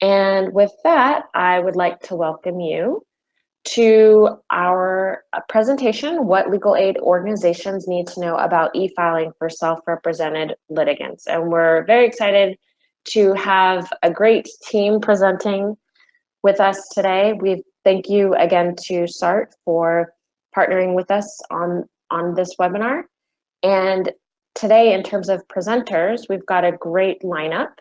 And with that, I would like to welcome you to our uh, presentation, What Legal Aid Organizations Need to Know About E-Filing for Self-Represented Litigants. And we're very excited to have a great team presenting with us today. We thank you again to SART for partnering with us on, on this webinar. And today, in terms of presenters, we've got a great lineup.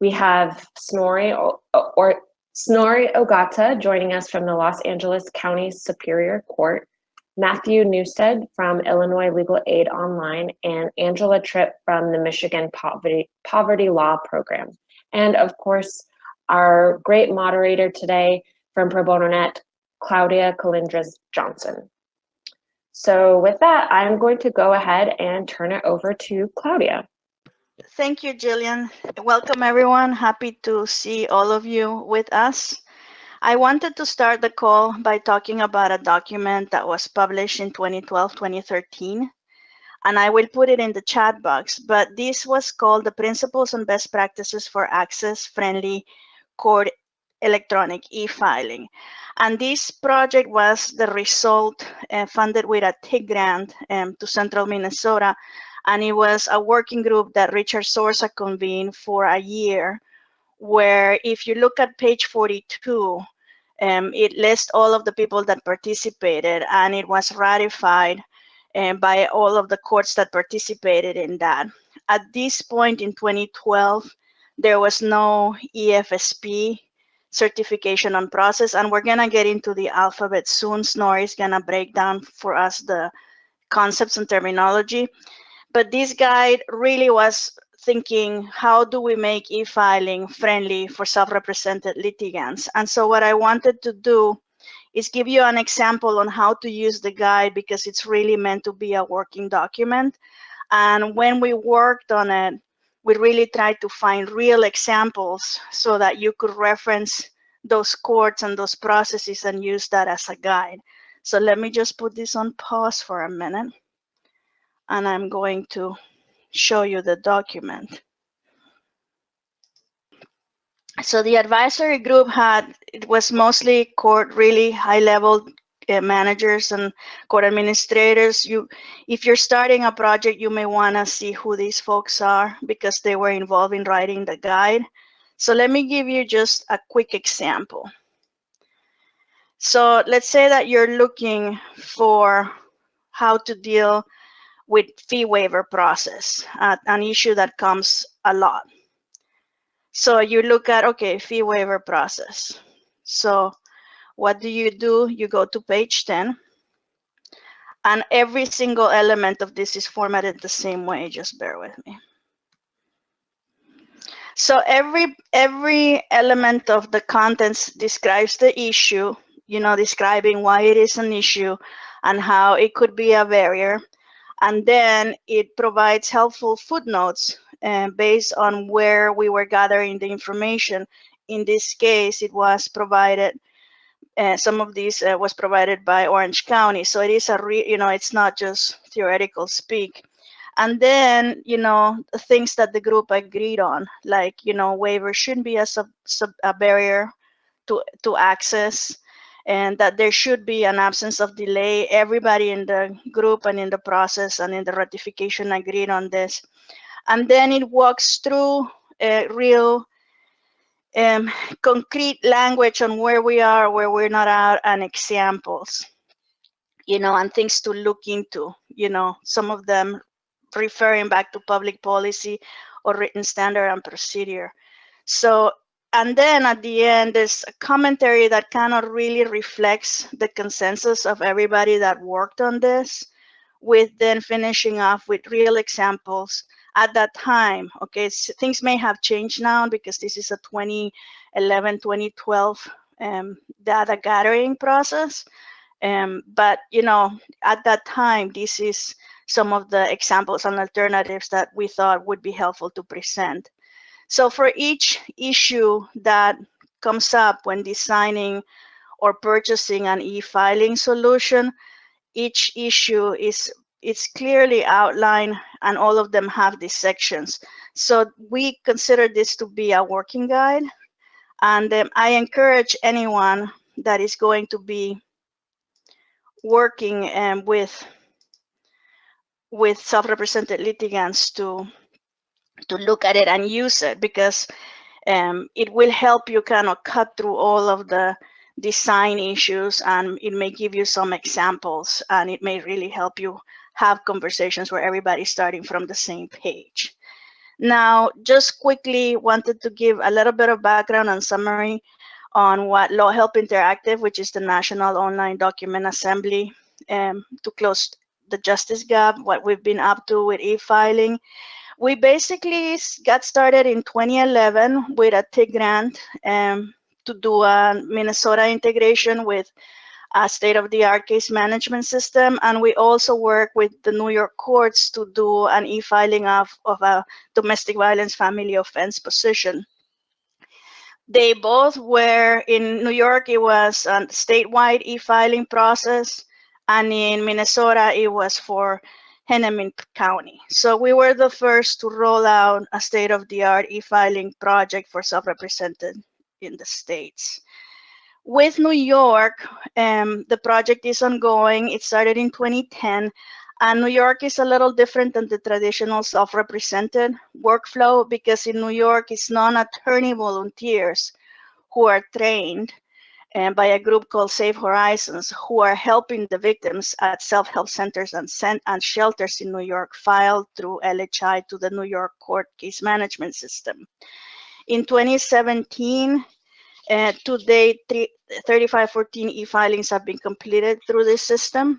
We have Snorri or, or Snorri Ogata joining us from the Los Angeles County Superior Court, Matthew Newstead from Illinois Legal Aid Online, and Angela Tripp from the Michigan Poverty, Poverty Law Program. And of course, our great moderator today from Pro Bono Net, Claudia Colindres Johnson. So with that, I'm going to go ahead and turn it over to Claudia. Thank you, Jillian. Welcome, everyone. Happy to see all of you with us. I wanted to start the call by talking about a document that was published in 2012-2013, and I will put it in the chat box, but this was called the Principles and Best Practices for Access-Friendly Court Electronic E-Filing. And this project was the result uh, funded with a TIG grant um, to Central Minnesota and it was a working group that Richard Zorza convened for a year, where if you look at page 42, um, it lists all of the people that participated and it was ratified um, by all of the courts that participated in that. At this point in 2012, there was no EFSP certification on process, and we're gonna get into the alphabet soon. Snorri is gonna break down for us the concepts and terminology. But this guide really was thinking, how do we make e-filing friendly for self-represented litigants? And so what I wanted to do is give you an example on how to use the guide because it's really meant to be a working document. And when we worked on it, we really tried to find real examples so that you could reference those courts and those processes and use that as a guide. So let me just put this on pause for a minute and I'm going to show you the document. So the advisory group had, it was mostly court, really high level uh, managers and court administrators. You, if you're starting a project, you may wanna see who these folks are because they were involved in writing the guide. So let me give you just a quick example. So let's say that you're looking for how to deal with fee waiver process, uh, an issue that comes a lot. So you look at, okay, fee waiver process. So what do you do? You go to page 10 and every single element of this is formatted the same way, just bear with me. So every every element of the contents describes the issue, you know, describing why it is an issue and how it could be a barrier and then it provides helpful footnotes uh, based on where we were gathering the information. In this case, it was provided, uh, some of these uh, was provided by Orange County. So it is a, re you know, it's not just theoretical speak. And then, you know, things that the group agreed on, like, you know, waiver shouldn't be a, sub, sub, a barrier to, to access and that there should be an absence of delay. Everybody in the group and in the process and in the ratification agreed on this. And then it walks through a real um, concrete language on where we are, where we're not at, and examples, you know, and things to look into, you know, some of them referring back to public policy or written standard and procedure. So and then at the end, there's a commentary that kind of really reflects the consensus of everybody that worked on this, with then finishing off with real examples at that time. Okay, so things may have changed now because this is a 2011, 2012 um, data gathering process. Um, but you know, at that time, this is some of the examples and alternatives that we thought would be helpful to present. So for each issue that comes up when designing or purchasing an e-filing solution, each issue is it's clearly outlined and all of them have these sections. So we consider this to be a working guide And um, I encourage anyone that is going to be working um, with with self-represented litigants to to look at it and use it because um, it will help you kind of cut through all of the design issues and it may give you some examples and it may really help you have conversations where everybody's starting from the same page. Now, just quickly wanted to give a little bit of background and summary on what LawHelp Interactive, which is the National Online Document Assembly um, to close the justice gap, what we've been up to with e-filing. We basically got started in 2011 with a TIG grant um, to do a Minnesota integration with a state-of-the-art case management system. And we also work with the New York courts to do an e-filing of, of a domestic violence family offense position. They both were in New York, it was a statewide e-filing process. And in Minnesota, it was for Hennepin County. So we were the first to roll out a state-of-the-art e-filing project for self-represented in the States. With New York, um, the project is ongoing. It started in 2010. And New York is a little different than the traditional self-represented workflow because in New York, it's non-attorney volunteers who are trained and by a group called Safe Horizons, who are helping the victims at self-help centers and, and shelters in New York file through LHI to the New York Court Case Management System. In 2017, uh, to date, 3514 e-filings have been completed through this system.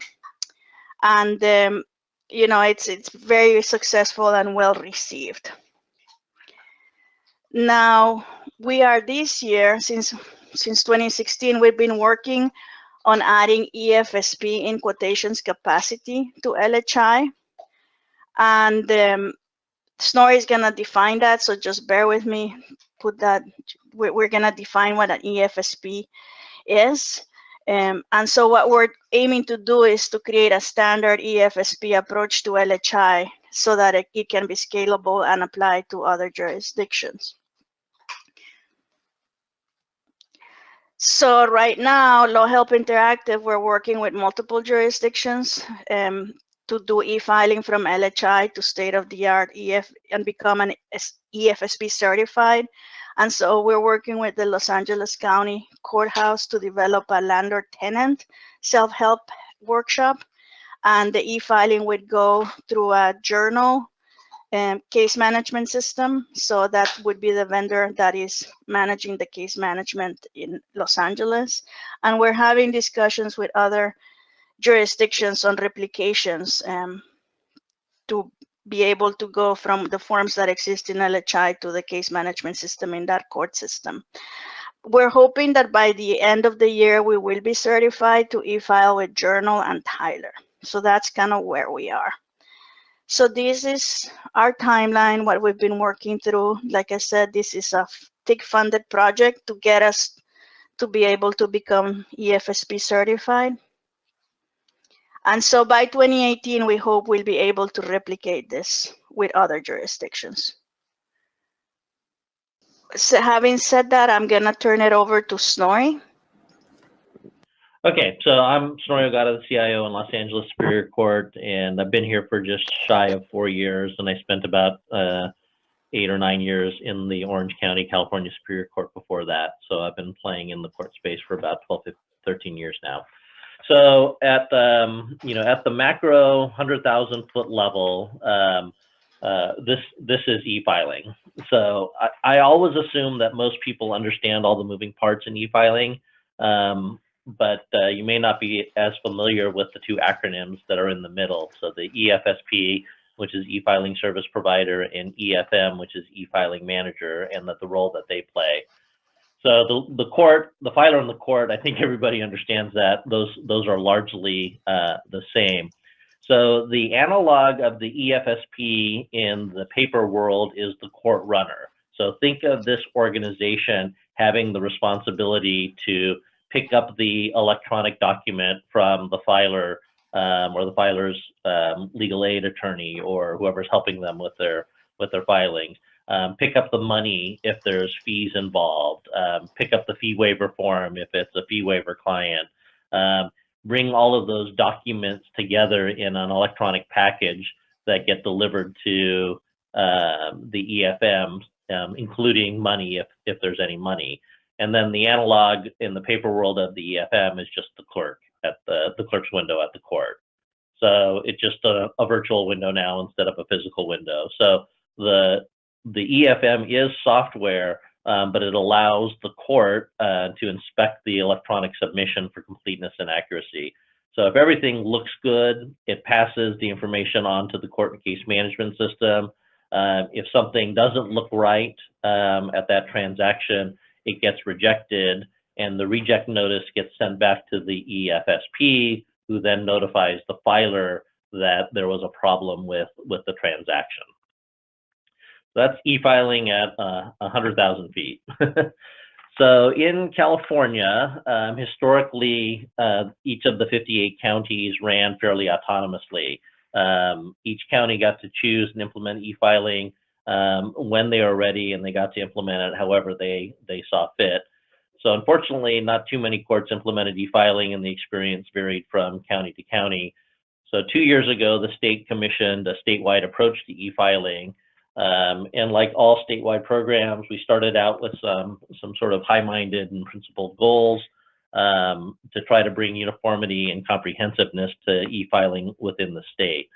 And, um, you know, it's, it's very successful and well received. Now, we are this year, since, since 2016, we've been working on adding EFSP in quotations capacity to LHI. And um, Snorri is going to define that, so just bear with me. Put that we're, we're going to define what an EFSP is. Um, and so what we're aiming to do is to create a standard EFSP approach to LHI so that it, it can be scalable and applied to other jurisdictions. So right now, LawHelp Interactive, we're working with multiple jurisdictions um, to do e-filing from LHI to state-of-the-art EF and become an EFSP certified and so we're working with the Los Angeles County Courthouse to develop a landlord tenant self-help workshop. And the e-filing would go through a journal and case management system. So that would be the vendor that is managing the case management in Los Angeles. And we're having discussions with other jurisdictions on replications um, to be able to go from the forms that exist in LHI to the case management system in that court system. We're hoping that by the end of the year, we will be certified to e-file with Journal and Tyler. So that's kind of where we are. So this is our timeline, what we've been working through. Like I said, this is a TIG funded project to get us to be able to become EFSP certified. And so by 2018, we hope we'll be able to replicate this with other jurisdictions. So having said that, I'm going to turn it over to Snorri. Okay, so I'm Snorri Ogata, the CIO in Los Angeles Superior Court, and I've been here for just shy of four years, and I spent about uh, eight or nine years in the Orange County, California Superior Court before that. So I've been playing in the court space for about 12, 13 years now. So at the um, you know at the macro hundred thousand foot level, um, uh, this this is e-filing. So I, I, always assume that most people understand all the moving parts in e-filing, um, but uh, you may not be as familiar with the two acronyms that are in the middle. So the EFSP, which is e-filing service provider, and EFM, which is e-filing manager, and that the role that they play. So the, the court, the filer in the court, I think everybody understands that those those are largely uh, the same. So the analog of the EFSP in the paper world is the court runner. So think of this organization having the responsibility to pick up the electronic document from the filer um, or the filer's um, legal aid attorney or whoever's helping them with their with their filings um, pick up the money if there's fees involved, um, pick up the fee waiver form if it's a fee waiver client, um, bring all of those documents together in an electronic package that get delivered to um, the EFM, including money if, if there's any money. And then the analog in the paper world of the EFM is just the clerk at the, the clerk's window at the court. So it's just a, a virtual window now instead of a physical window. So the the EFM is software, um, but it allows the court uh, to inspect the electronic submission for completeness and accuracy. So if everything looks good, it passes the information on to the court and case management system. Uh, if something doesn't look right um, at that transaction, it gets rejected and the reject notice gets sent back to the EFSP, who then notifies the filer that there was a problem with, with the transaction. That's e-filing at uh, 100,000 feet. so in California, um, historically, uh, each of the 58 counties ran fairly autonomously. Um, each county got to choose and implement e-filing um, when they were ready, and they got to implement it however they they saw fit. So unfortunately, not too many courts implemented e-filing, and the experience varied from county to county. So two years ago, the state commissioned a statewide approach to e-filing. Um, and like all statewide programs, we started out with some, some sort of high-minded and principled goals um, to try to bring uniformity and comprehensiveness to e-filing within the state.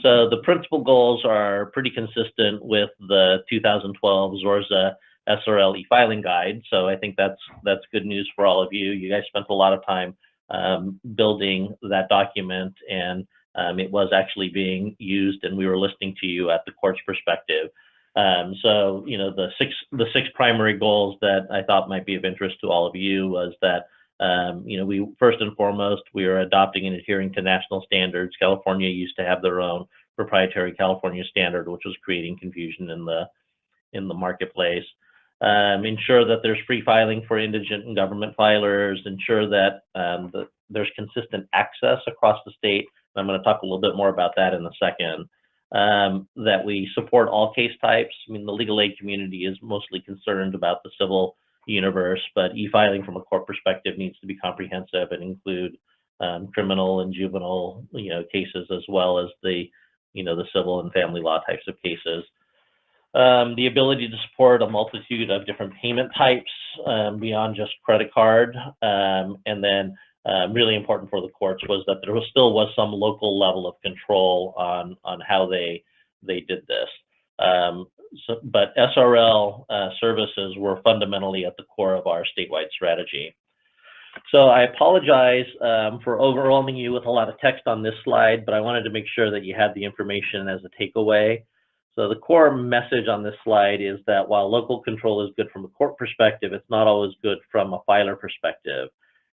So the principal goals are pretty consistent with the 2012 Zorza SRL e-filing guide. So I think that's that's good news for all of you. You guys spent a lot of time um, building that document, and um, it was actually being used, and we were listening to you at the court's perspective. Um, so you know the six the six primary goals that I thought might be of interest to all of you was that um, you know, we first and foremost, we are adopting and adhering to national standards. California used to have their own proprietary California standard, which was creating confusion in the in the marketplace. Um, ensure that there's free filing for indigent and government filers. Ensure that um, the, there's consistent access across the state. I'm going to talk a little bit more about that in a second. Um, that we support all case types. I mean, the legal aid community is mostly concerned about the civil universe, but e-filing from a court perspective needs to be comprehensive and include um, criminal and juvenile, you know, cases as well as the, you know, the civil and family law types of cases. Um, the ability to support a multitude of different payment types um, beyond just credit card, um, and then uh, really important for the courts was that there was still was some local level of control on on how they they did this. Um, so, but SRL uh, services were fundamentally at the core of our statewide strategy. So I apologize um, for overwhelming you with a lot of text on this slide, but I wanted to make sure that you had the information as a takeaway. So the core message on this slide is that while local control is good from a court perspective, it's not always good from a filer perspective.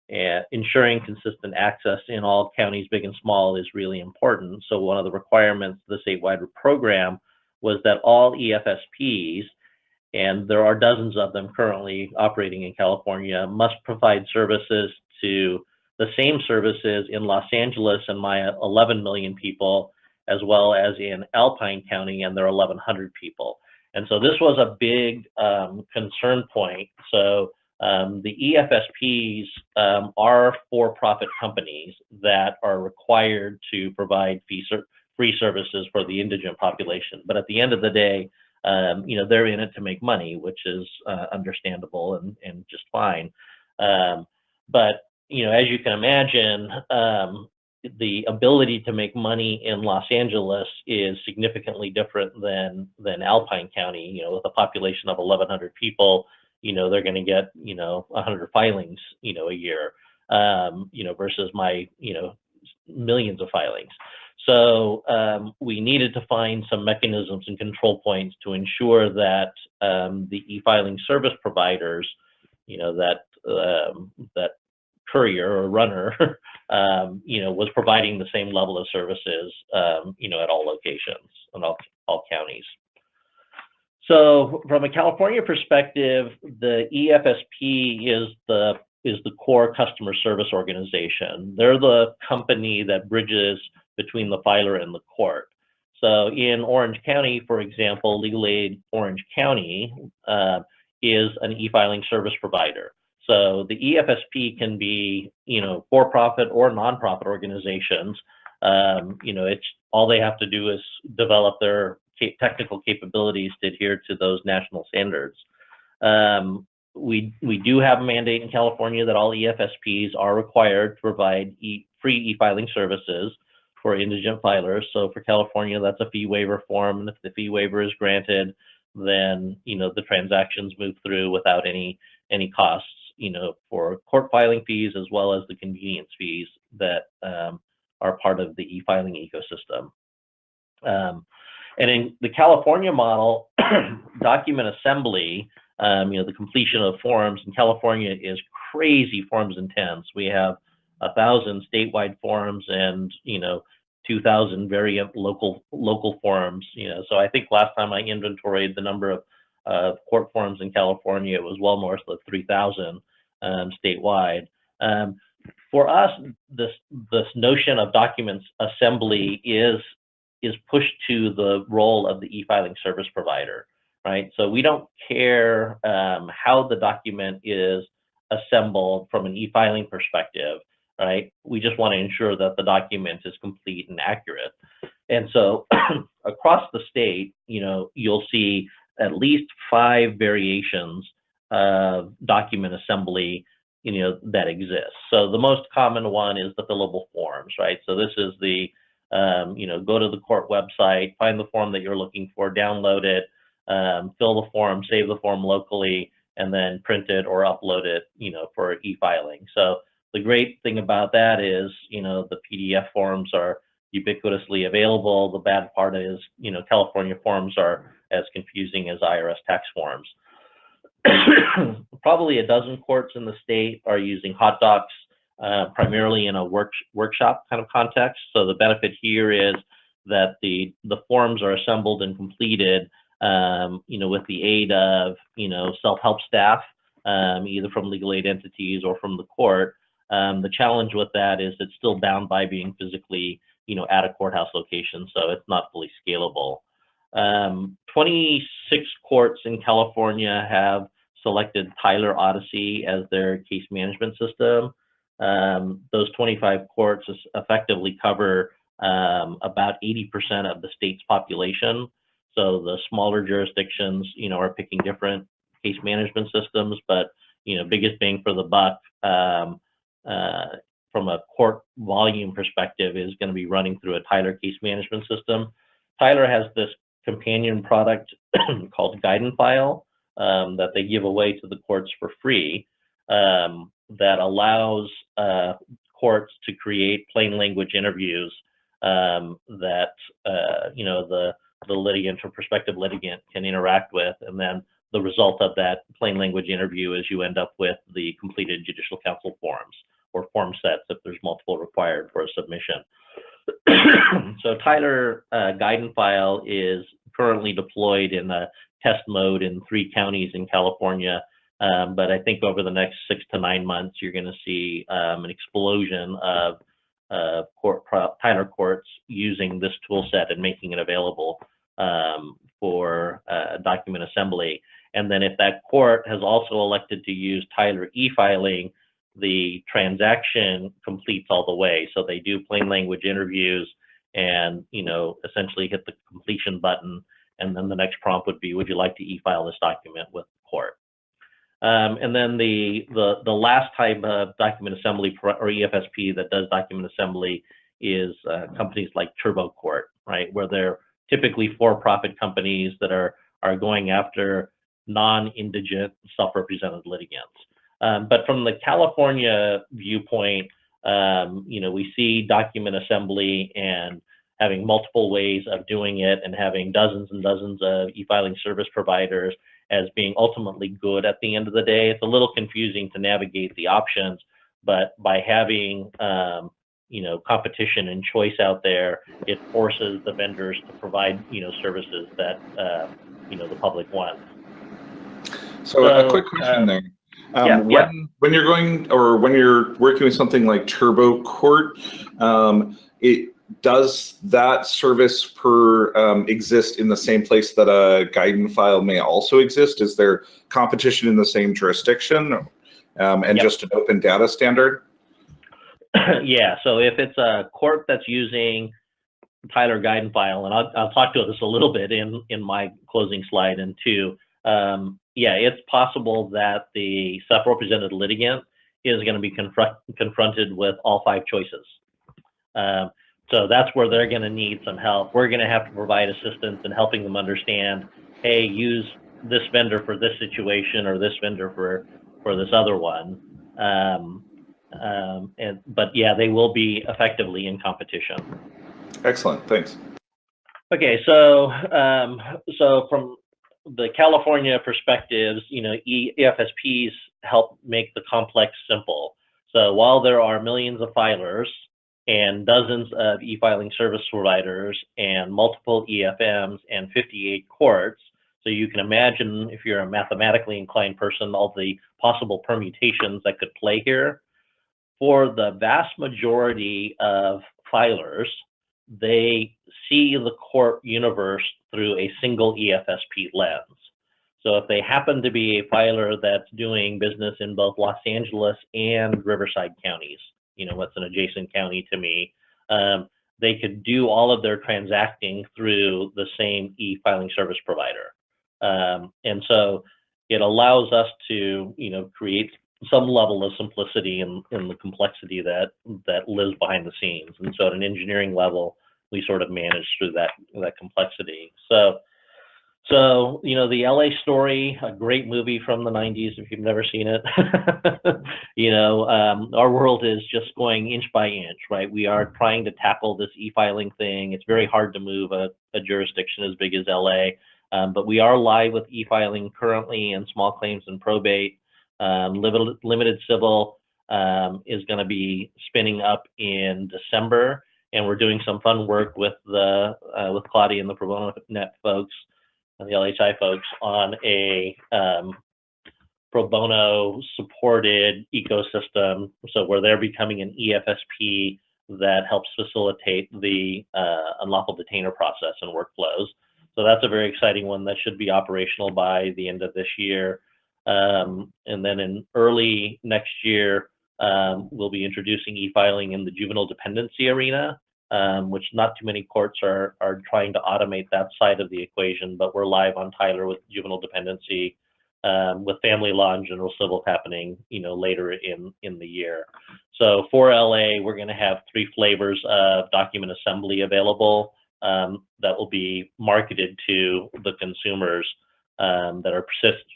And ensuring consistent access in all counties, big and small, is really important. So one of the requirements of the statewide program was that all EFSPs, and there are dozens of them currently operating in California, must provide services to the same services in Los Angeles and my 11 million people, as well as in Alpine County and their 1,100 people. And so this was a big um, concern point. So um, the EFSPs um, are for-profit companies that are required to provide fee, free services for the indigent population. But at the end of the day, um, you know, they're in it to make money, which is uh, understandable and, and just fine. Um, but, you know, as you can imagine, um, the ability to make money in Los Angeles is significantly different than than Alpine County. You know, with a population of 1,100 people, you know, they're going to get you know 100 filings, you know, a year. Um, you know, versus my you know millions of filings. So um, we needed to find some mechanisms and control points to ensure that um, the e-filing service providers, you know, that um, that courier or runner, um, you know, was providing the same level of services, um, you know, at all locations and all, all counties. So from a California perspective, the EFSP is the is the core customer service organization. They're the company that bridges between the filer and the court. So in Orange County, for example, Legal Aid Orange County uh, is an e-filing service provider. So the EFSP can be, you know, for-profit or nonprofit organizations. Um, you know, it's all they have to do is develop their technical capabilities to adhere to those national standards. Um, we we do have a mandate in California that all EFSPs are required to provide e, free e-filing services for indigent filers. So for California, that's a fee waiver form, and if the fee waiver is granted, then you know the transactions move through without any any costs. You know, for court filing fees as well as the convenience fees that um, are part of the e-filing ecosystem. Um, and in the California model, document assembly, um, you know, the completion of forms in California is crazy forms intense. We have a thousand statewide forms and, you know, 2,000 very local local forms, you know. So I think last time I inventoried the number of uh, court forms in California, it was well north of 3,000 um, statewide. Um, for us, this this notion of documents assembly is is pushed to the role of the e-filing service provider, right? So we don't care um, how the document is assembled from an e-filing perspective, right? We just want to ensure that the document is complete and accurate. And so across the state, you know, you'll see at least five variations of document assembly you know that exists. So the most common one is the fillable forms, right? So this is the um, you know go to the court website, find the form that you're looking for, download it, um, fill the form, save the form locally, and then print it or upload it, you know, for e-filing. So the great thing about that is, you know, the PDF forms are ubiquitously available. The bad part is, you know, California forms are as confusing as IRS tax forms. Probably a dozen courts in the state are using HotDocs uh, primarily in a work, workshop kind of context. So the benefit here is that the the forms are assembled and completed, um, you know, with the aid of you know self-help staff, um, either from legal aid entities or from the court. Um, the challenge with that is it's still bound by being physically, you know, at a courthouse location, so it's not fully scalable. Um, 26 courts in California have selected Tyler Odyssey as their case management system. Um, those 25 courts effectively cover um, about 80% of the state's population. So the smaller jurisdictions, you know, are picking different case management systems, but you know, biggest bang for the buck um, uh, from a court volume perspective is going to be running through a Tyler case management system. Tyler has this companion product called Guide and File um, that they give away to the courts for free um, that allows uh, courts to create plain language interviews um, that uh, you know the the litigant or prospective litigant can interact with, and then the result of that plain language interview is you end up with the completed judicial council forms or form sets if there's multiple required for a submission. so Tyler uh, Guide and File is currently deployed in a test mode in three counties in California. Um, but I think over the next six to nine months, you're going to see um, an explosion of uh, court Tyler courts using this tool set and making it available um, for uh, document assembly. And then if that court has also elected to use Tyler e-filing, the transaction completes all the way. So they do plain language interviews and, you know, essentially hit the completion button. And then the next prompt would be, would you like to e-file this document with the court? Um, and then the, the, the last type of document assembly or EFSP that does document assembly is uh, companies like TurboCourt, right? Where they're typically for-profit companies that are, are going after non-indigent self-represented litigants. Um, but from the California viewpoint, um, you know, we see document assembly and having multiple ways of doing it and having dozens and dozens of e-filing service providers as being ultimately good at the end of the day. It's a little confusing to navigate the options, but by having um, you know competition and choice out there, it forces the vendors to provide you know services that uh, you know the public wants. So, So, a quick question um, there. Um, yeah, when, yeah. when you're going or when you're working with something like TurboCourt, um, it does that service per um, exist in the same place that a guide and file may also exist? Is there competition in the same jurisdiction um, and Yep. just an open data standard? yeah, so if it's a court that's using Tyler Guide and File, and I'll, I'll talk to this a little bit in, in my closing slide and two, um, yeah, it's possible that the self-represented litigant is going to be confront, confronted with all five choices. Um, so that's where they're going to need some help. We're going to have to provide assistance in helping them understand, hey, use this vendor for this situation or this vendor for, for this other one. Um, um, and, but yeah, they will be effectively in competition. Excellent, thanks. Okay, so um, so from the California perspectives, you know, EFSPs help make the complex simple. So while there are millions of filers and dozens of e-filing service providers and multiple EFMs and 58 courts, so you can imagine if you're a mathematically inclined person, all the possible permutations that could play here. For the vast majority of filers, they see the court universe through a single EFSP lens. So if they happen to be a filer that's doing business in both Los Angeles and Riverside counties, you know, what's an adjacent county to me, um, they could do all of their transacting through the same e-filing service provider. Um, and so it allows us to, you know, create some level of simplicity in, in the complexity that that lives behind the scenes. And so at an engineering level, we sort of manage through that that complexity. So so you know the LA story, a great movie from the 90s if you've never seen it. you know, um, our world is just going inch by inch, right? We are trying to tackle this e-filing thing. It's very hard to move a, a jurisdiction as big as LA. Um, but we are live with e-filing currently in small claims and probate. Um, limited, limited civil um, is going to be spinning up in December, and we're doing some fun work with the uh, with Claudia and the Pro Bono Net folks, and the LHI folks, on a um, pro bono supported ecosystem. So where they're becoming an EFSP that helps facilitate the uh, unlawful detainer process and workflows. So that's a very exciting one that should be operational by the end of this year. Um, and then in early next year, um, we'll be introducing e-filing in the juvenile dependency arena, um, which not too many courts are, are trying to automate that side of the equation, but we're live on Tyler with juvenile dependency, um, with family law and general civil happening, you know, later in, in the year. So for LA, we're gonna have three flavors of document assembly available um, that will be marketed to the consumers um, that are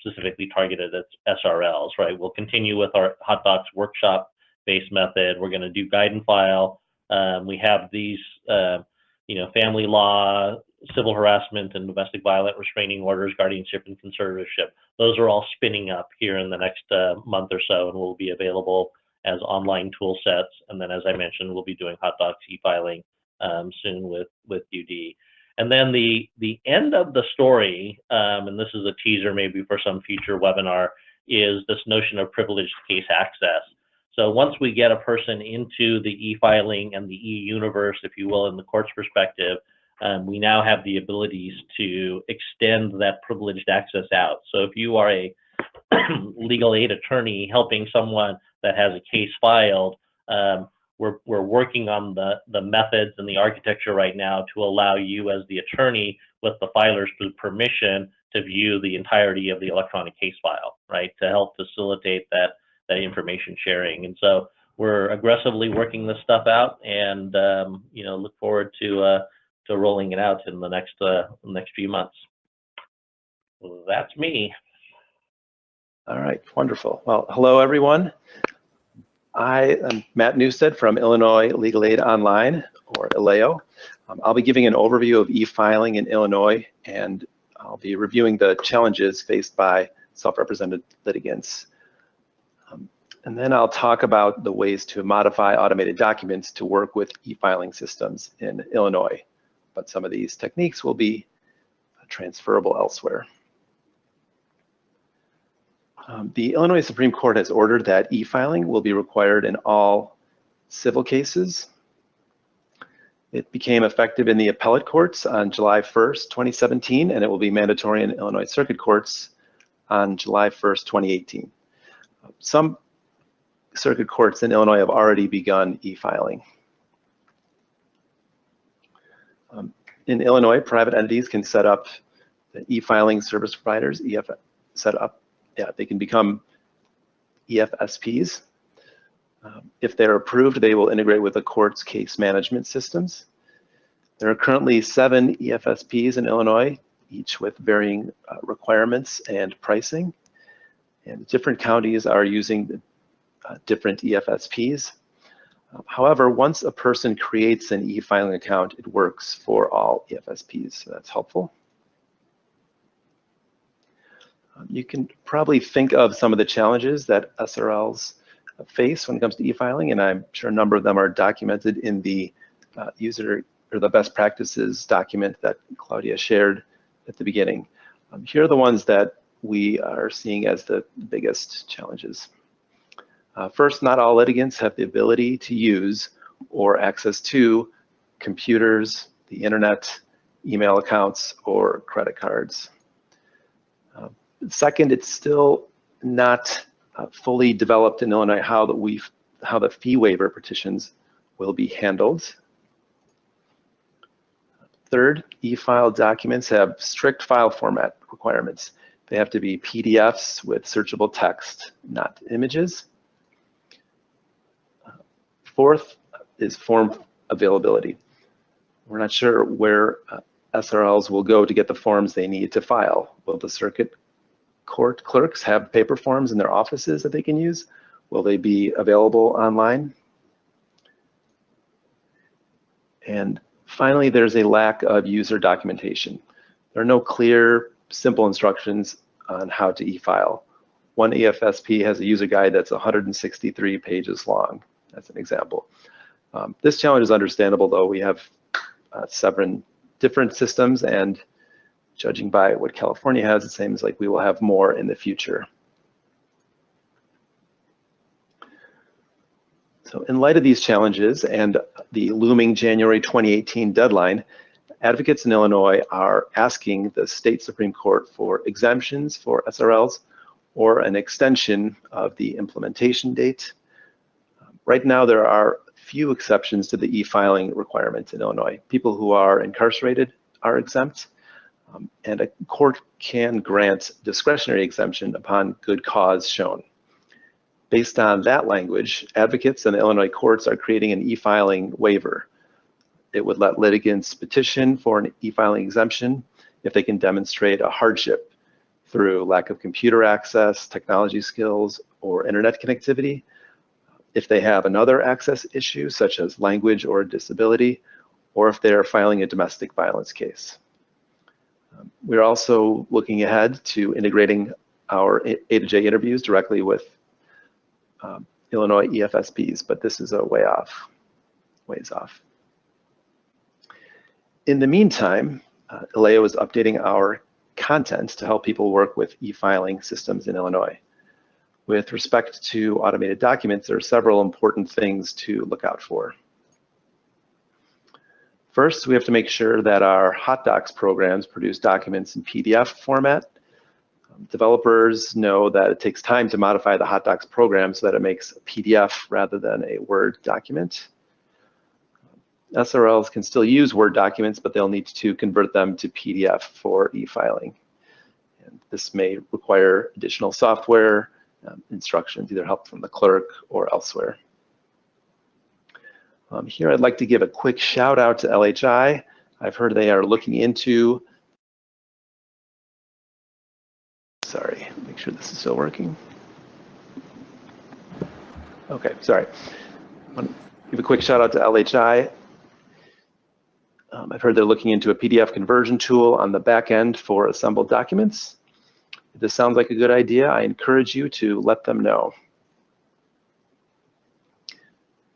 specifically targeted at SRLs, right? We'll continue with our HotDocs workshop based method. We're going to do guide and file. Um, we have these, uh, you know, family law, civil harassment, and domestic violent restraining orders, guardianship, and conservatorship. Those are all spinning up here in the next uh, month or so and will be available as online tool sets. And then, as I mentioned, we'll be doing HotDocs e-filing um, soon with with UD. And then the the end of the story, um, and this is a teaser maybe for some future webinar, is this notion of privileged case access. So once we get a person into the e-filing and the e-universe, if you will, in the court's perspective, um, we now have the abilities to extend that privileged access out. So if you are a legal aid attorney helping someone that has a case filed, um, we're, we're working on the, the methods and the architecture right now to allow you as the attorney with the filer's permission to view the entirety of the electronic case file, right? To help facilitate that, that information sharing. And so we're aggressively working this stuff out and, um, you know, look forward to, uh, to rolling it out in the next, uh, next few months. That's me. All right, wonderful. Well, hello, everyone. I am Matt Newstead from Illinois Legal Aid Online, or ILAO. Um, I'll be giving an overview of e-filing in Illinois, and I'll be reviewing the challenges faced by self-represented litigants. Um, and then I'll talk about the ways to modify automated documents to work with e-filing systems in Illinois. But some of these techniques will be transferable elsewhere. Um, the Illinois Supreme Court has ordered that e-filing will be required in all civil cases. It became effective in the appellate courts on July 1st, 2017, and it will be mandatory in Illinois Circuit Courts on July 1st, 2018. Some circuit courts in Illinois have already begun e-filing. Um, in Illinois, private entities can set up the e-filing service providers, EF, set up, yeah, they can become EFSPs. Um, if they're approved, they will integrate with the court's case management systems. There are currently seven EFSPs in Illinois, each with varying uh, requirements and pricing. And different counties are using uh, different EFSPs. Uh, However, once a person creates an e-filing account, it works for all EFSPs, so that's helpful. You can probably think of some of the challenges that SRLs face when it comes to e-filing, and I'm sure a number of them are documented in the uh, user or the best practices document that Claudia shared at the beginning. Um, Here are the ones that we are seeing as the biggest challenges. Uh, First, not all litigants have the ability to use or access to computers, the internet, email accounts, or credit cards. Second, it's still not uh, fully developed in Illinois how that we how the fee waiver petitions will be handled. Third, e-file documents have strict file format requirements. They have to be PDFs with searchable text, not images. Fourth is form availability. We're not sure where uh, SRLs will go to get the forms they need to file. Will the circuit court clerks have paper forms in their offices that they can use? Will they be available online? And finally, there's a lack of user documentation. There are no clear, simple instructions on how to e-file. One EFSP has a user guide that's 163 pages long. That's an example. Um, this challenge is understandable, though. We have uh, seven different systems, and judging by what California has, it seems like we will have more in the future. So in light of these challenges and the looming January 2018 deadline, advocates in Illinois are asking the state Supreme Court for exemptions for SRLs or an extension of the implementation date. Right now, there are few exceptions to the e-filing requirement in Illinois. People who are incarcerated are exempt, um, and a court can grant discretionary exemption upon good cause shown. Based on that language, advocates in the Illinois courts are creating an e-filing waiver. It would let litigants petition for an e-filing exemption if they can demonstrate a hardship through lack of computer access, technology skills, or internet connectivity. If they have another access issue, such as language or disability, or if they're filing a domestic violence case. Um, We're also looking ahead to integrating our A to J interviews directly with um, Illinois EFSPs, but this is a way off, ways off. In the meantime, uh, is updating our content to help people work with e-filing systems in Illinois. With respect to automated documents, there are several important things to look out for. First, we have to make sure that our HotDocs programs produce documents in PDF format. Um, developers know that it takes time to modify the HotDocs program so that it makes a PDF rather than a Word document. SRLs can still use Word documents, but they'll need to convert them to PDF for e-filing. And this may require additional software, um, instructions, either help from the clerk or elsewhere. Um, here, I'd like to give a quick shout out to LHI. I've heard they are looking into, sorry, make sure this is still working. Okay, sorry. Give a quick shout out to LHI. Um, I've heard they're looking into a PDF conversion tool on the back end for assembled documents. If this sounds like a good idea, I encourage you to let them know.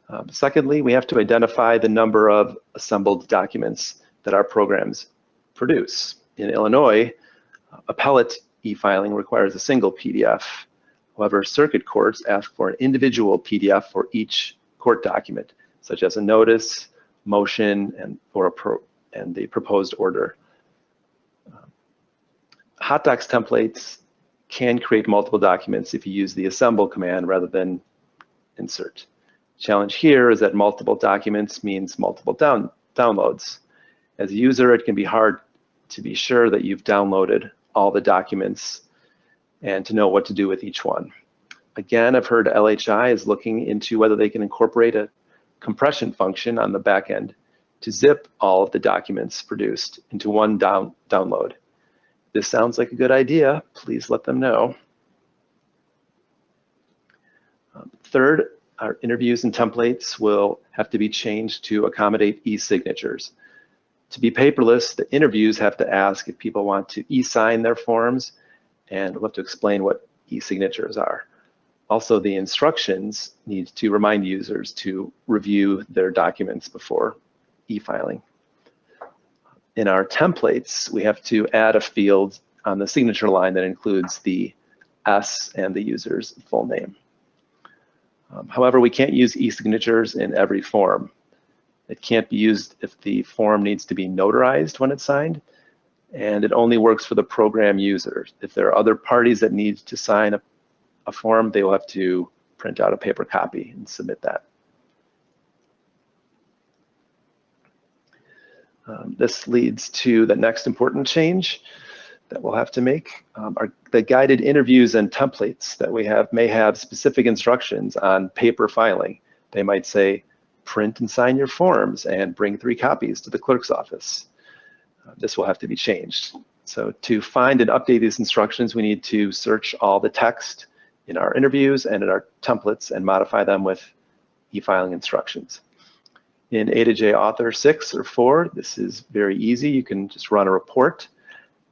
Um, secondly, we have to identify the number of assembled documents that our programs produce. In Illinois, appellate e-filing requires a single PDF. However, circuit courts ask for an individual PDF for each court document, such as a notice motion and or pro, and the proposed order. Um, HotDocs templates can create multiple documents if you use the assemble command rather than insert. Challenge here is that multiple documents means multiple down, downloads. As a user, it can be hard to be sure that you've downloaded all the documents and to know what to do with each one. Again, I've heard LHI is looking into whether they can incorporate a compression function on the back end to zip all of the documents produced into one down, download. This sounds like a good idea. Please let them know. Um, third, our interviews and templates will have to be changed to accommodate e-signatures. To be paperless, the interviews have to ask if people want to e-sign their forms, and we'll have to explain what e-signatures are. Also, the instructions need to remind users to review their documents before e-filing. In our templates, we have to add a field on the signature line that includes the S and the user's full name. Um, however, we can't use e-signatures in every form. It can't be used if the form needs to be notarized when it's signed, and it only works for the program user. If there are other parties that need to sign a, a form, they will have to print out a paper copy and submit that. Um, this leads to the next important change that we'll have to make. Um, are the guided interviews and templates that we have may have specific instructions on paper filing. They might say, print and sign your forms and bring three copies to the clerk's office. Uh, this will have to be changed. So to find and update these instructions, we need to search all the text in our interviews and in our templates and modify them with e-filing instructions. In A to J Author 6 or 4, this is very easy. You can just run a report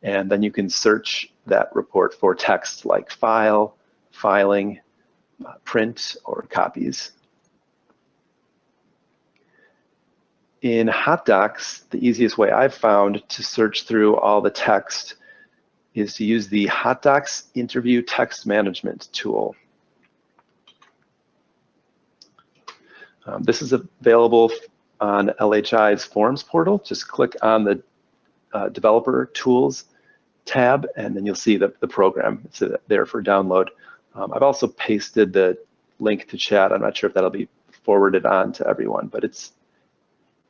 and then you can search that report for text like file, filing, uh, print, or copies. In HotDocs, the easiest way I've found to search through all the text is to use the HotDocs Interview Text Management tool. Um, this is available on LHI's Forms portal. Just click on the uh, Developer Tools tab, and then you'll see the, the program. It's uh, there for download. Um, I've also pasted the link to chat. I'm not sure if that'll be forwarded on to everyone, but it's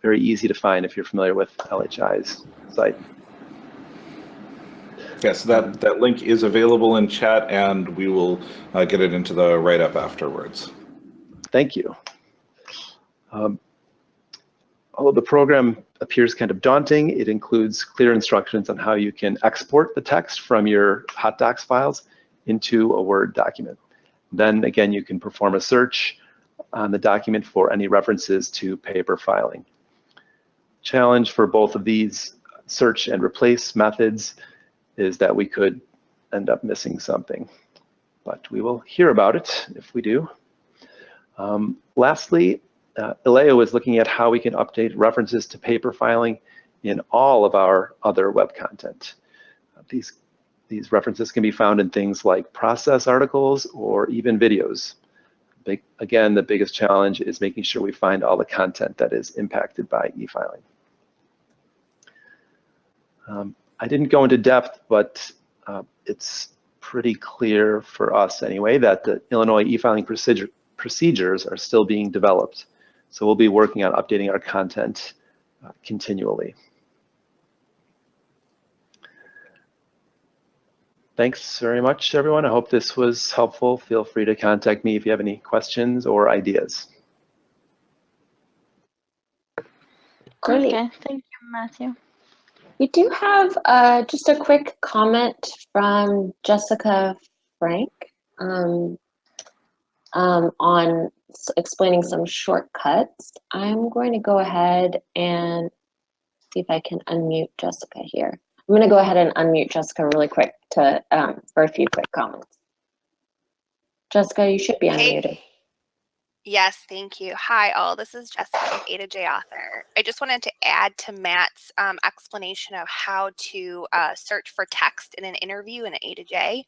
very easy to find if you're familiar with LHI's site. Yes, that, that link is available in chat and we will uh, get it into the write-up afterwards. Thank you. Um, although the program appears kind of daunting, it includes clear instructions on how you can export the text from your HotDocs files into a Word document. Then again, you can perform a search on the document for any references to paper filing. Challenge for both of these search and replace methods is that we could end up missing something, but we will hear about it if we do. Um, lastly, uh, ILAO is looking at how we can update references to paper filing in all of our other web content. Uh, these, these references can be found in things like process articles or even videos. Big, again, the biggest challenge is making sure we find all the content that is impacted by e-filing. Um, I didn't go into depth, but uh, it's pretty clear for us anyway that the Illinois e-filing procedure, procedures are still being developed. So we'll be working on updating our content uh, continually. Thanks very much, everyone. I hope this was helpful. Feel free to contact me if you have any questions or ideas. Great. Okay, thank you, Matthew. We do have uh, just a quick comment from Jessica Frank um, um, on explaining some shortcuts. I'm going to go ahead and see if I can unmute Jessica here. I'm going to go ahead and unmute Jessica really quick to um, for a few quick comments. Jessica, you should be Hey. unmuted. Yes, thank you. Hi, all. This is Jessica A to J Author. I just wanted to add to Matt's um, explanation of how to uh, search for text in an interview in A to J.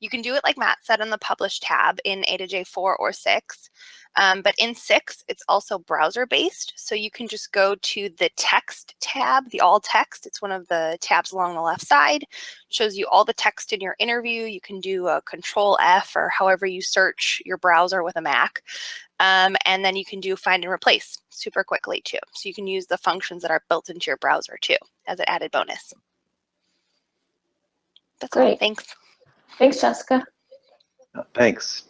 You can do it like Matt said on the publish tab in A to J4 or 6. Um, but in 6, it's also browser based. So you can just go to the text tab, the all text. It's one of the tabs along the left side. shows you all the text in your interview. You can do a control F or however you search your browser with a Mac. Um, and then you can do find and replace super quickly too. So you can use the functions that are built into your browser too as an added bonus. That's all. Great. Thanks. Thanks, Jessica. Thanks.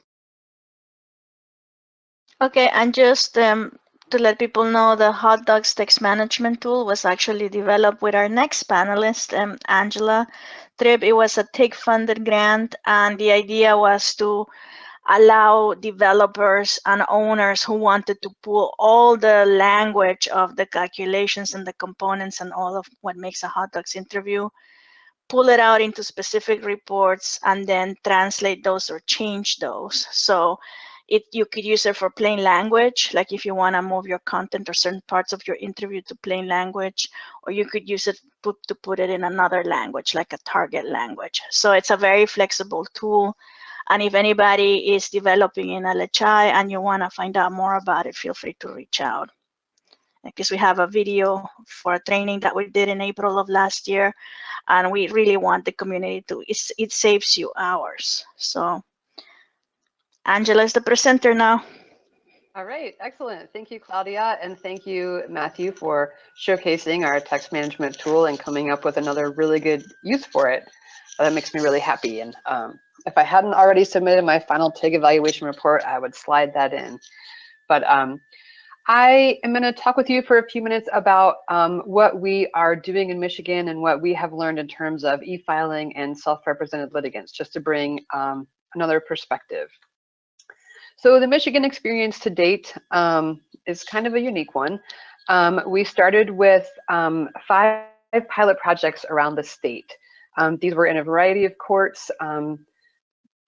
Okay, and just um, to let people know, the HotDocs text management tool was actually developed with our next panelist, um, Angela Tripp. It was a TIG funded grant, and the idea was to allow developers and owners who wanted to pull all the language of the calculations and the components and all of what makes a HotDocs interview, pull it out into specific reports and then translate those or change those. So it you could use it for plain language, like if you want to move your content or certain parts of your interview to plain language, or you could use it put, to put it in another language, like a target language. So it's a very flexible tool. And if anybody is developing in LHI and you want to find out more about it, feel free to reach out. Because we have a video for a training that we did in April of last year, and we really want the community to, it's, it saves you hours. So Angela is the presenter now. All right, excellent. Thank you, Claudia, and thank you, Matthew, for showcasing our text management tool and coming up with another really good use for it. That makes me really happy. And um, if I hadn't already submitted my final TIG evaluation report, I would slide that in. But um, I am going to talk with you for a few minutes about um, what we are doing in Michigan and what we have learned in terms of e-filing and self-represented litigants, just to bring um, another perspective. So the Michigan experience to date um, is kind of a unique one. Um, we started with um, five pilot projects around the state. Um, these were in a variety of courts. Um,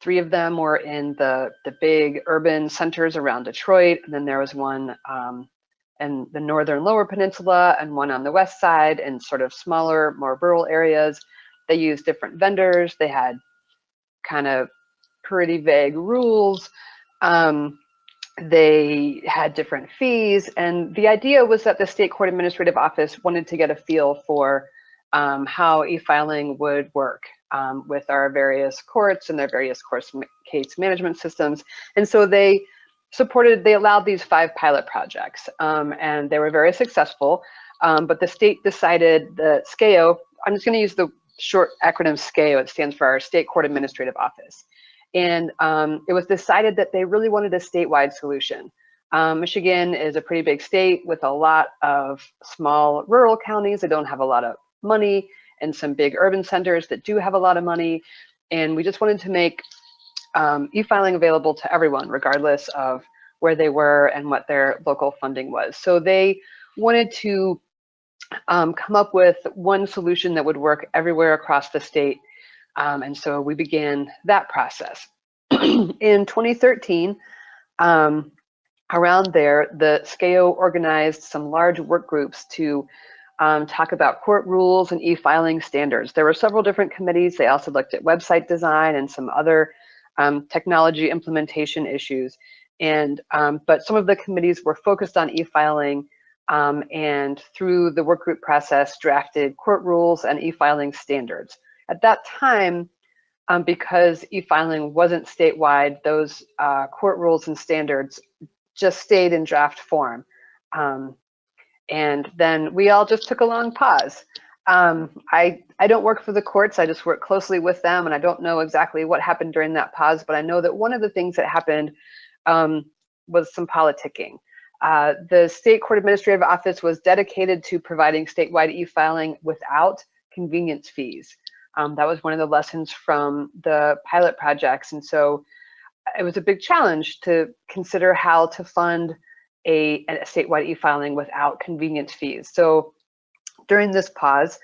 three of them were in the, the big urban centers around Detroit, and then there was one um, in the northern lower peninsula and one on the west side in sort of smaller, more rural areas. They used different vendors. They had kind of pretty vague rules. Um, they had different fees, and the idea was that the state court administrative office wanted to get a feel for um, how e-filing would work um, with our various courts and their various course case management systems. And so they supported, they allowed these five pilot projects, um, and they were very successful. Um, but the state decided the SCAO, I'm just going to use the short acronym SCAO, it stands for our State Court Administrative Office. And um, it was decided that they really wanted a statewide solution. Um, Michigan is a pretty big state with a lot of small rural counties that don't have a lot of money and some big urban centers that do have a lot of money. And we just wanted to make um, e-filing available to everyone, regardless of where they were and what their local funding was. So they wanted to um, come up with one solution that would work everywhere across the state um, and so we began that process. in 2013, um, around there, the SCAO organized some large work groups to um, talk about court rules and e-filing standards. There were several different committees. They also looked at website design and some other um, technology implementation issues. And um, but some of the committees were focused on e-filing um, and through the work group process drafted court rules and e-filing standards. At that time, um, because e-filing wasn't statewide, those uh, court rules and standards just stayed in draft form. Um, and then we all just took a long pause. Um, I, I don't work for the courts, I just work closely with them and I don't know exactly what happened during that pause, but I know that one of the things that happened um, was some politicking. Uh, the State Court Administrative Office was dedicated to providing statewide e-filing without convenience fees. Um, that was one of the lessons from the pilot projects. And so it was a big challenge to consider how to fund a, a statewide e-filing without convenience fees. So during this pause,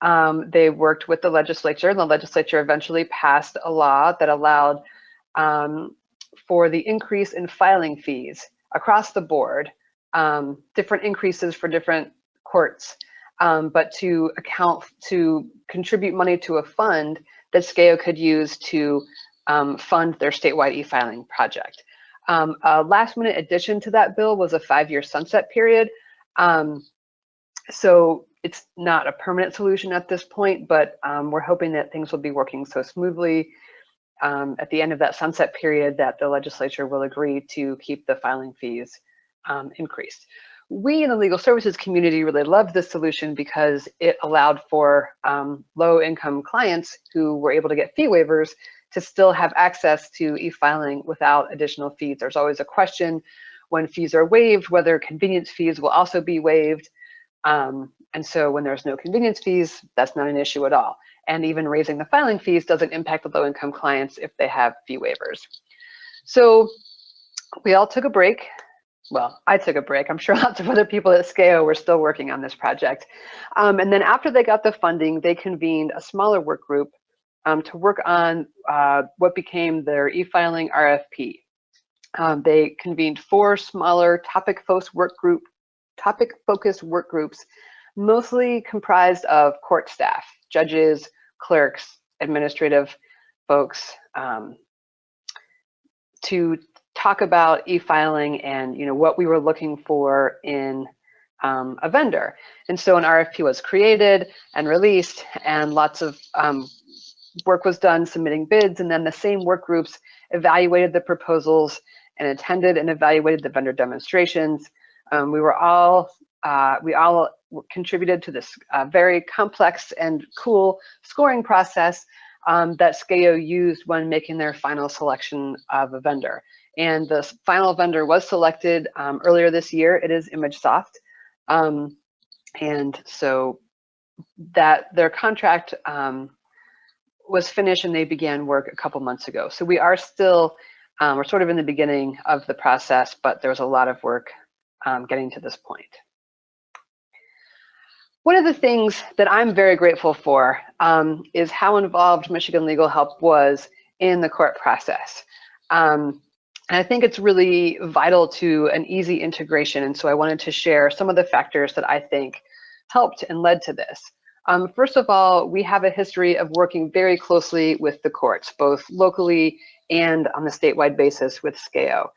um, they worked with the legislature and the legislature eventually passed a law that allowed um, for the increase in filing fees across the board, um, different increases for different courts um, but to account to contribute money to a fund that SCAO could use to um, fund their statewide e-filing project. Um, a last minute addition to that bill was a five-year sunset period. Um, so it's not a permanent solution at this point, but um, we're hoping that things will be working so smoothly um, at the end of that sunset period that the legislature will agree to keep the filing fees um, increased. We in the legal services community really loved this solution because it allowed for um, low income clients who were able to get fee waivers to still have access to e-filing without additional fees. There's always a question when fees are waived, whether convenience fees will also be waived. Um, and so when there's no convenience fees, that's not an issue at all. And even raising the filing fees doesn't impact the low income clients if they have fee waivers. So we all took a break. Well, I took a break. I'm sure lots of other people at SCAO were still working on this project. Um, and then after they got the funding, they convened a smaller work group um, to work on uh, what became their e-filing RFP. Um, they convened four smaller topic focused work group, topic focused work groups, mostly comprised of court staff, judges, clerks, administrative folks, um, to talk about e-filing and you know what we were looking for in um, a vendor. And so an RFP was created and released, and lots of um, work was done submitting bids, and then the same work groups evaluated the proposals and attended and evaluated the vendor demonstrations. Um, we were all, uh, we all contributed to this uh, very complex and cool scoring process um, that SCAO used when making their final selection of a vendor. And the final vendor was selected um, earlier this year. It is ImageSoft. Um, and so that their contract um, was finished and they began work a couple months ago. So we are still, um, we're sort of in the beginning of the process, but there was a lot of work um, getting to this point. One of the things that I'm very grateful for um, is how involved Michigan Legal Help was in the court process. Um, and I think it's really vital to an easy integration. And so I wanted to share some of the factors that I think helped and led to this. Um, first of all, we have a history of working very closely with the courts, both locally and on the statewide basis with SCAO.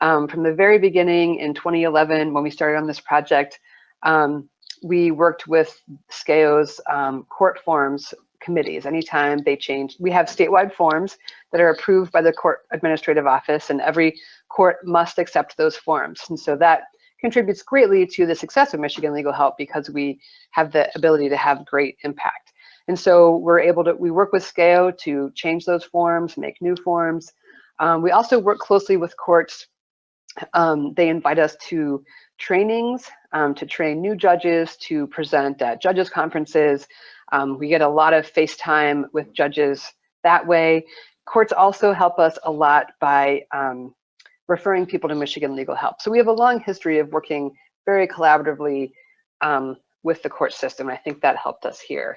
Um, from the very beginning in 2011, when we started on this project, um, we worked with SCAO's um, court forms committees. Anytime they change, we have statewide forms that are approved by the court administrative office and every court must accept those forms. And so that contributes greatly to the success of Michigan Legal Help because we have the ability to have great impact. And so we're able to, we work with SCAO to change those forms, make new forms. Um, we also work closely with courts. Um, they invite us to trainings um, to train new judges, to present at judges conferences. Um, we get a lot of FaceTime with judges that way. Courts also help us a lot by um, referring people to Michigan Legal Help. So we have a long history of working very collaboratively um, with the court system. I think that helped us here.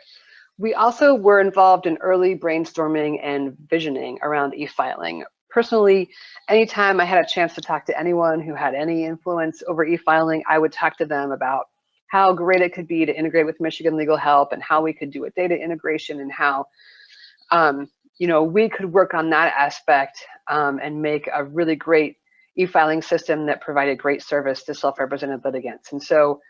We also were involved in early brainstorming and visioning around e-filing. Personally, anytime I had a chance to talk to anyone who had any influence over e-filing, I would talk to them about how great it could be to integrate with Michigan Legal Help and how we could do a data integration and how um, you know, we could work on that aspect um, and make a really great e-filing system that provided great service to self-represented litigants. And so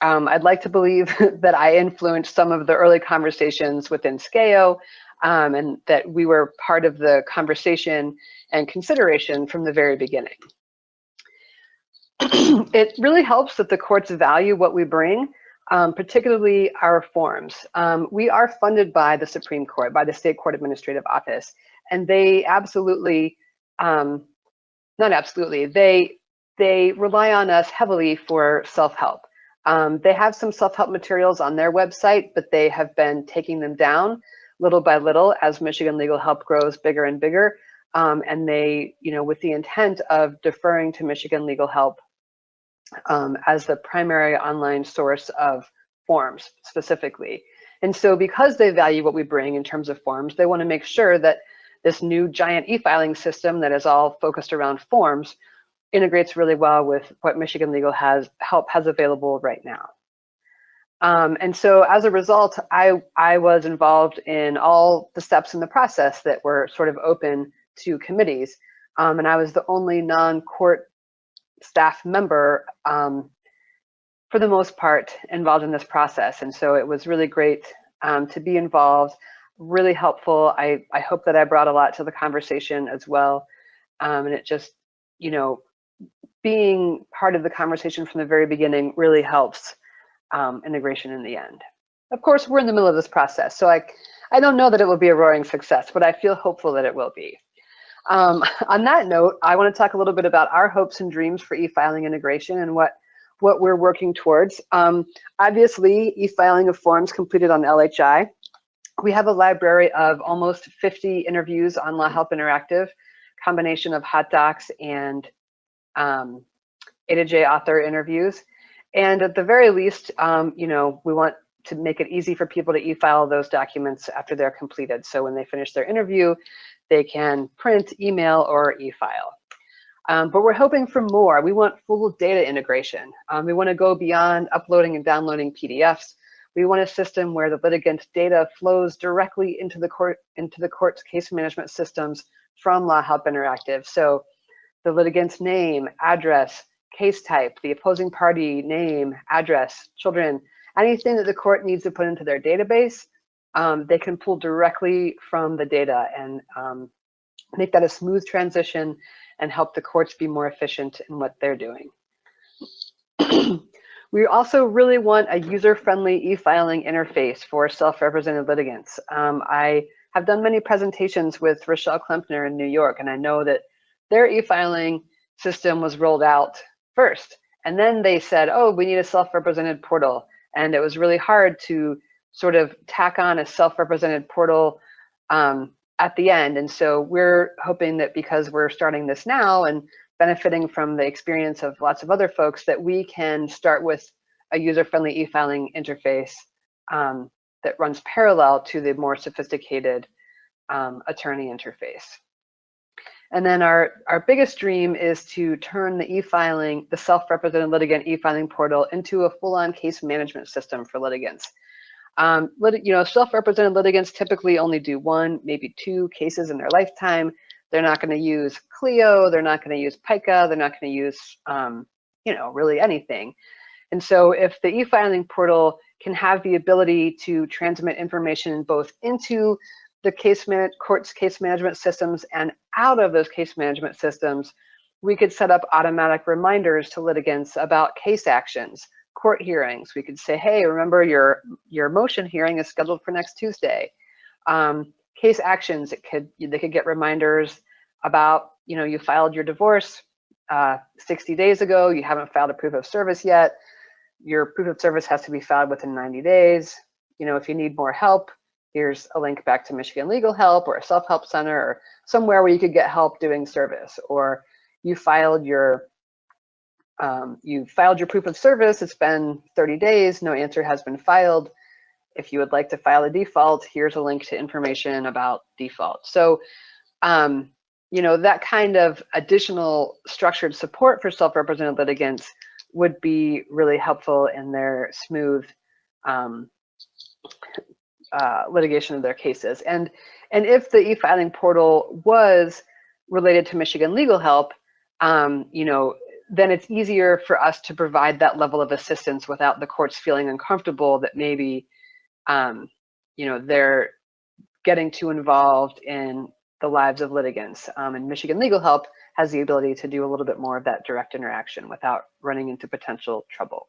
um, I'd like to believe that I influenced some of the early conversations within SCAO um, and that we were part of the conversation and consideration from the very beginning. it really helps that the courts value what we bring, um, particularly our forms. Um, we are funded by the Supreme Court, by the State Court Administrative Office, and they absolutely um, not absolutely. They they rely on us heavily for self-help. Um, they have some self-help materials on their website, but they have been taking them down little by little as Michigan Legal Help grows bigger and bigger. Um, and they, you know, with the intent of deferring to Michigan Legal Help um, as the primary online source of forms specifically. And so because they value what we bring in terms of forms, they want to make sure that this new giant e-filing system that is all focused around forms integrates really well with what Michigan Legal has help has available right now. Um, and so as a result, I, I was involved in all the steps in the process that were sort of open to committees. Um, and I was the only non-court staff member um, for the most part involved in this process. And so it was really great um, to be involved, really helpful. I, I hope that I brought a lot to the conversation as well. Um, and it just, you know, being part of the conversation from the very beginning really helps um, integration in the end. Of course, we're in the middle of this process, so I, I don't know that it will be a roaring success, but I feel hopeful that it will be. Um, on that note, I want to talk a little bit about our hopes and dreams for e-filing integration and what, what we're working towards. Um, obviously, e-filing of forms completed on LHI. We have a library of almost 50 interviews on Law Help Interactive, combination of HotDocs and um, A to J author interviews. And at the very least, um, you know, we want to make it easy for people to e-file those documents after they're completed. So when they finish their interview, they can print, email, or e-file. Um, but we're hoping for more. We want full data integration. Um, we want to go beyond uploading and downloading PDFs. We want a system where the litigant's data flows directly into the court into the court's case management systems from Law Help Interactive. So the litigant's name, address, case type, the opposing party name, address, children, anything that the court needs to put into their database, um, they can pull directly from the data and um, make that a smooth transition and help the courts be more efficient in what they're doing. we also really want a user-friendly e-filing interface for self-represented litigants. Um, I have done many presentations with Rochelle Klempner in New York, and I know that their e-filing system was rolled out first. And then they said, oh, we need a self-represented portal. And it was really hard to sort of tack on a self-represented portal um, at the end. And so we're hoping that because we're starting this now and benefiting from the experience of lots of other folks, that we can start with a user-friendly e-filing interface um, that runs parallel to the more sophisticated um, attorney interface. And then our, our biggest dream is to turn the e-filing, the self-represented litigant e-filing portal into a full-on case management system for litigants. Um, lit you know, self-represented litigants typically only do one, maybe two cases in their lifetime. They're not going to use Clio, they're not going to use PIKA, they're not going to use, um, you know, really anything. And so if the e-filing portal can have the ability to transmit information both into the case court's case management systems and out of those case management systems, we could set up automatic reminders to litigants about case actions, court hearings. We could say, hey, remember your, your motion hearing is scheduled for next Tuesday. Um, case actions, it could they could get reminders about, you know, you filed your divorce uh, 60 days ago, you haven't filed a proof of service yet. Your proof of service has to be filed within 90 days. You know, if you need more help, here's a link back to Michigan Legal Help or a self-help center or somewhere where you could get help doing service or you filed your um, you filed your proof of service, it's been 30 days, no answer has been filed. If you would like to file a default, here's a link to information about default. So, um, you know, that kind of additional structured support for self-represented litigants would be really helpful in their smooth um, uh, litigation of their cases. And, and if the e-filing portal was related to Michigan legal help, um, you know, then it's easier for us to provide that level of assistance without the courts feeling uncomfortable that maybe, um, you know, they're getting too involved in the lives of litigants. Um, and Michigan Legal Help has the ability to do a little bit more of that direct interaction without running into potential trouble.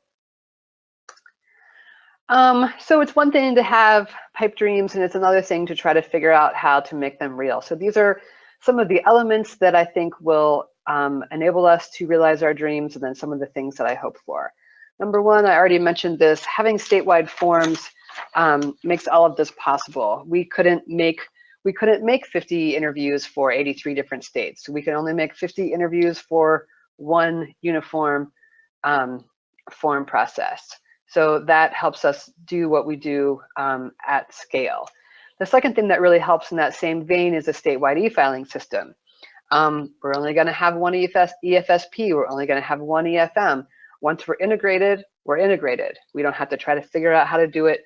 Um, so it's one thing to have pipe dreams and it's another thing to try to figure out how to make them real. So these are some of the elements that I think will um, enable us to realize our dreams and then some of the things that I hope for. Number one, I already mentioned this, having statewide forms um, makes all of this possible. We couldn't make we couldn't make 50 interviews for 83 different states. We can only make 50 interviews for one uniform um, form process. So that helps us do what we do um, at scale. The second thing that really helps in that same vein is a statewide e-filing system. Um, we're only going to have one EFS, EFSP. We're only going to have one EFM. once we're integrated, we're integrated. We don't have to try to figure out how to do it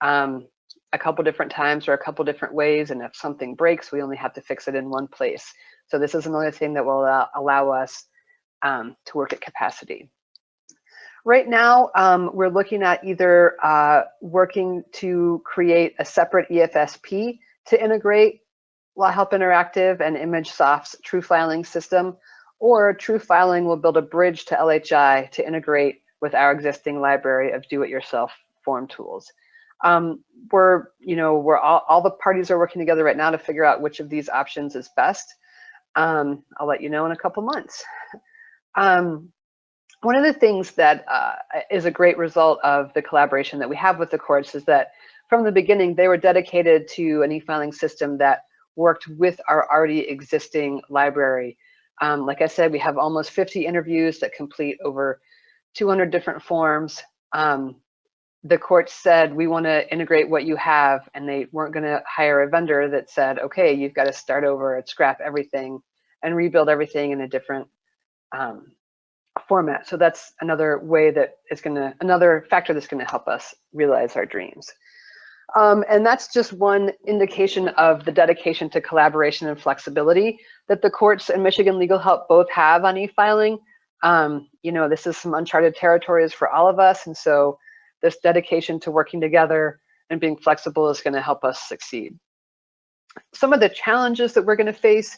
um, a couple different times or a couple different ways. And if something breaks, we only have to fix it in one place. So this is another thing that will allow, allow us um, to work at capacity. Right now, um, we're looking at either uh, working to create a separate EFSP to integrate Law Help Interactive and ImageSoft's TrueFiling system, or TrueFiling will build a bridge to LHI to integrate with our existing library of do-it-yourself form tools. Um, we're, you know, we're all, all the parties are working together right now to figure out which of these options is best. Um, I'll let you know in a couple months. Um, one of the things that uh, is a great result of the collaboration that we have with the courts is that from the beginning, they were dedicated to an e-filing system that worked with our already existing library. Um, like I said, we have almost 50 interviews that complete over 200 different forms. Um, the court said, we want to integrate what you have, and they weren't going to hire a vendor that said, okay, you've got to start over and scrap everything and rebuild everything in a different um, format. So that's another way that is going to, another factor that's going to help us realize our dreams. Um, and that's just one indication of the dedication to collaboration and flexibility that the courts and Michigan Legal Help both have on e-filing. Um, you know, this is some uncharted territories for all of us. And so this dedication to working together and being flexible is gonna help us succeed. Some of the challenges that we're gonna face,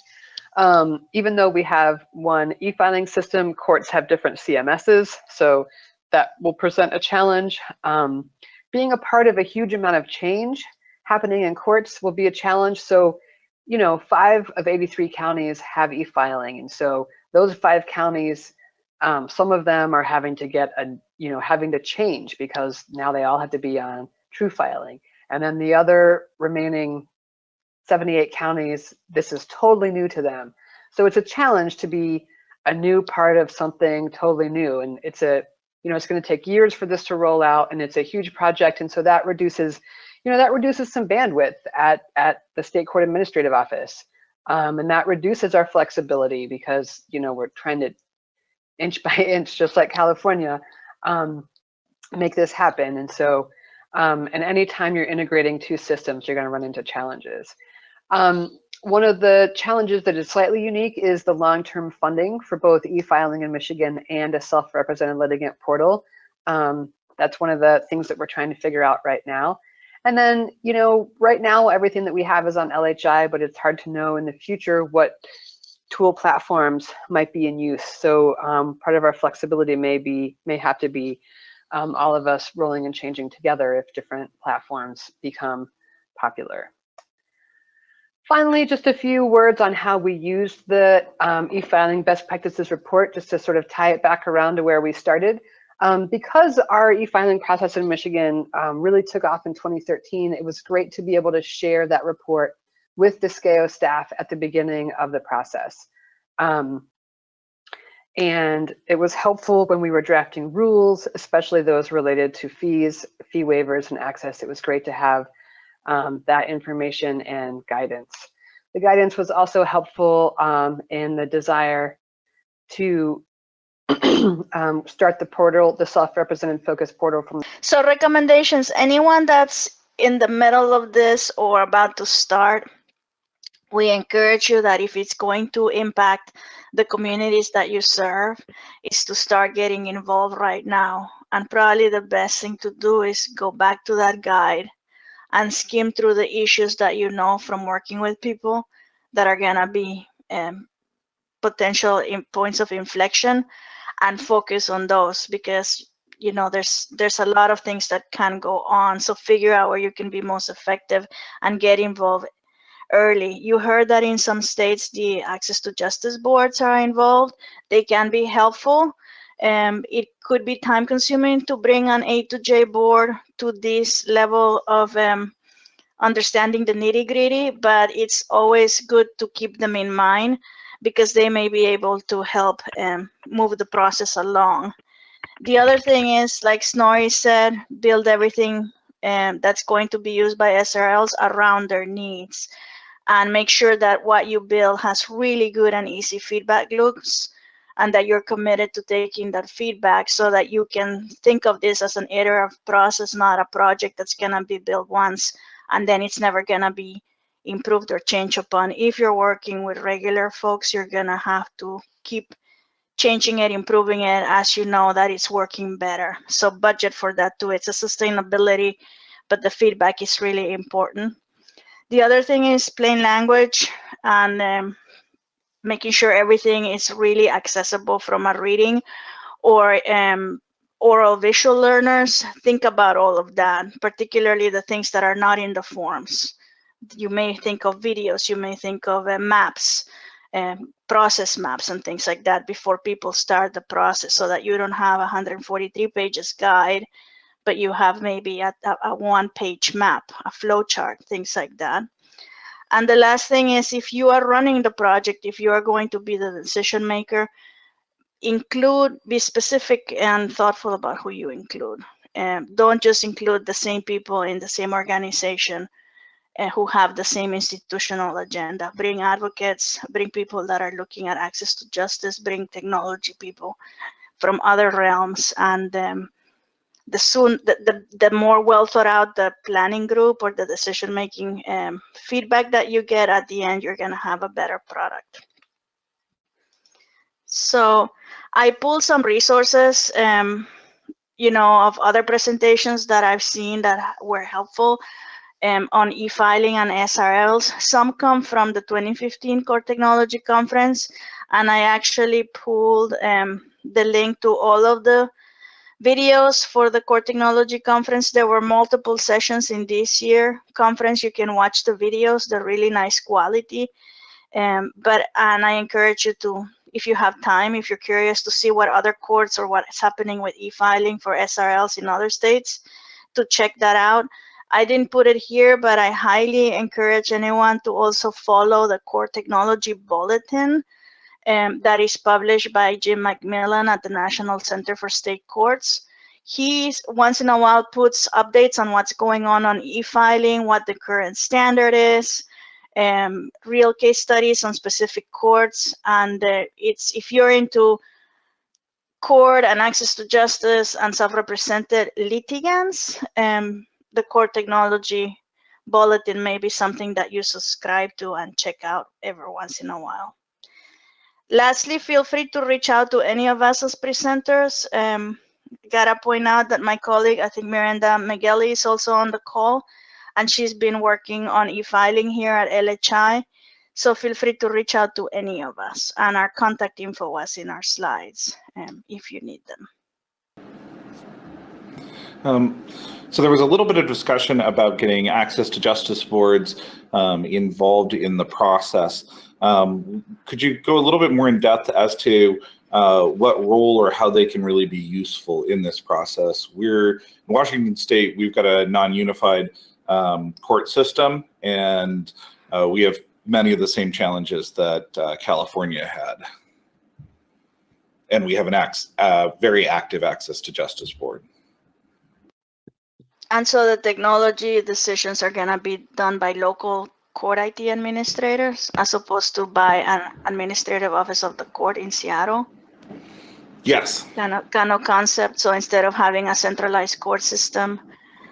um, even though we have one e-filing system, courts have different CMSs. So that will present a challenge. Um, being a part of a huge amount of change happening in courts will be a challenge. So, you know, five of 83 counties have e-filing. And so those five counties, um, some of them are having to get a, you know, having to change because now they all have to be on TrueFiling. And then the other remaining 78 counties, this is totally new to them. So it's a challenge to be a new part of something totally new. And it's a, you know, it's going to take years for this to roll out and it's a huge project. And so that reduces, you know, that reduces some bandwidth at, at the state court administrative office. Um, and that reduces our flexibility because, you know, we're trying to inch by inch, just like California, um, make this happen. And so, um, and anytime you're integrating two systems, you're going to run into challenges. Um, one of the challenges that is slightly unique is the long-term funding for both e-filing in Michigan and a self-represented litigant portal. Um, that's one of the things that we're trying to figure out right now. And then, you know, right now everything that we have is on LHI, but it's hard to know in the future what tool platforms might be in use. So um, part of our flexibility may be may have to be um, all of us rolling and changing together if different platforms become popular. Finally, just a few words on how we use the um, e-filing best practices report, just to sort of tie it back around to where we started. Um, because our e-filing process in Michigan um, really took off in 2013, it was great to be able to share that report with the SCAO staff at the beginning of the process. Um, and it was helpful when we were drafting rules, especially those related to fees, fee waivers, and access. It was great to have um, that information and guidance. The guidance was also helpful um, in the desire to um, start the portal, the self-represented focus portal from. So recommendations, anyone that's in the middle of this or about to start, we encourage you that if it's going to impact the communities that you serve, is to start getting involved right now. And probably the best thing to do is go back to that guide and skim through the issues that you know from working with people that are gonna be um, potential points of inflection and focus on those because you know there's there's a lot of things that can go on. So figure out where you can be most effective and get involved early. You heard that in some states the access to justice boards are involved. They can be helpful um, it could be time consuming to bring an A to J board to this level of um, understanding the nitty gritty, but it's always good to keep them in mind because they may be able to help um, move the process along. The other thing is, like Snorri said, build everything um, that's going to be used by SRLs around their needs and make sure that what you build has really good and easy feedback loops and that you're committed to taking that feedback so that you can think of this as an iterative process, not a project that's gonna be built once and then it's never gonna be improved or changed upon. If you're working with regular folks, you're gonna have to keep changing it, improving it as you know that it's working better. So budget for that too. It's a sustainability, but the feedback is really important. The other thing is plain language and um, making sure everything is really accessible from a reading or um, oral visual learners. Think about all of that, particularly the things that are not in the forms. You may think of videos, you may think of uh, maps, um, process maps and things like that before people start the process so that you don't have a 143 pages guide, but you have maybe a, a, a one page map, a flow chart, things like that. And the last thing is if you are running the project, if you are going to be the decision maker, include, be specific and thoughtful about who you include. Um, don't just include the same people in the same organization uh, who have the same institutional agenda. Bring advocates, bring people that are looking at access to justice, bring technology people from other realms and um, the soon the, the, the more well thought out the planning group or the decision making um, feedback that you get at the end you're going to have a better product. So i pulled some resources um, you know of other presentations that i've seen that were helpful um, on e-filing and srls some come from the 2015 Court Technology Conference and i actually pulled um, the link to all of the videos for the Court Technology Conference. There were multiple sessions in this year conference. You can watch the videos. They're really nice quality. Um, but and i encourage you to if you have time if you're curious to see what other courts or what's happening with e-filing for srls in other states to check that out. I didn't put it here but i highly encourage anyone to also follow the Court Technology Bulletin um, that is published by Jim McMillan at the National Center for State Courts. He once in a while puts updates on what's going on on e-filing, what the current standard is, um, real case studies on specific courts, and uh, it's if you're into court and access to justice and self-represented litigants, um, the Court Technology Bulletin may be something that you subscribe to and check out every once in a while. Lastly, feel free to reach out to any of us as presenters. Um, gotta point out that my colleague, I think Miranda Migueli is also on the call, and she's been working on e-filing here at LHI. So feel free to reach out to any of us, and our contact info was in our slides um, if you need them. Um, so there was a little bit of discussion about getting access to justice boards um, involved in the process. Um, could you go a little bit more in depth as to uh, what role or how they can really be useful in this process? We're in Washington State, we've got a non-unified um, court system and uh, we have many of the same challenges that uh, California had. And we have an ac uh, very active access to justice board. And so the technology decisions are going to be done by local court IT administrators as opposed to by an administrative office of the court in Seattle? Yes. Kind of, kind of concept. So instead of having a centralized court system,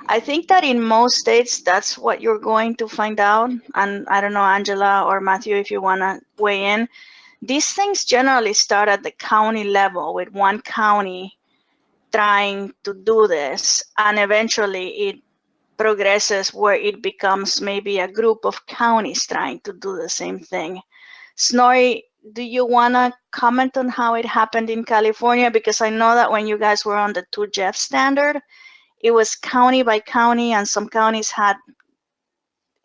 I think that in most states, that's what you're going to find out. And I don't know, Angela or Matthew, if you want to weigh in. These things generally start at the county level with one county trying to do this. And eventually it progresses where it becomes maybe a group of counties trying to do the same thing. Snorri, do you want to comment on how it happened in California? Because I know that when you guys were on the 2GEF standard, it was county by county and some counties had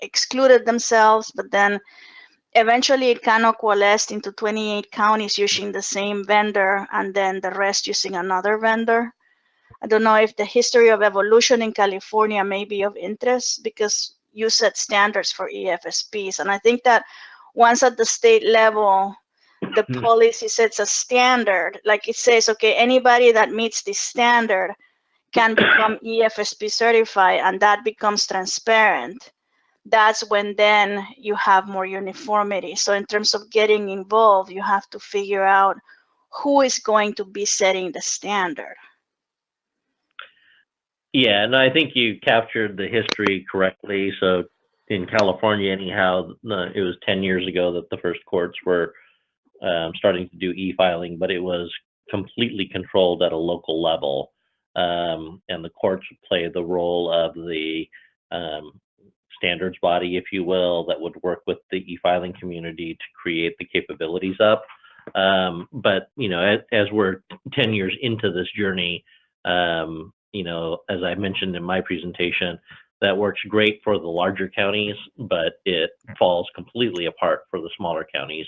excluded themselves, but then eventually it kind of coalesced into 28 counties using the same vendor and then the rest using another vendor. I don't know if the history of evolution in California may be of interest because you set standards for EFSPs. And I think that once at the state level, the mm. policy sets a standard, like it says, okay, anybody that meets this standard can become EFSP certified and that becomes transparent. That's when then you have more uniformity. So in terms of getting involved, you have to figure out who is going to be setting the standard. Yeah, and I think you captured the history correctly. So in California, anyhow, it was 10 years ago that the first courts were um, starting to do e-filing, but it was completely controlled at a local level. Um, and the courts would play the role of the um, standards body, if you will, that would work with the e-filing community to create the capabilities up. Um, but, you know, as, as we're 10 years into this journey, um, you know, as I mentioned in my presentation, that works great for the larger counties, but it falls completely apart for the smaller counties.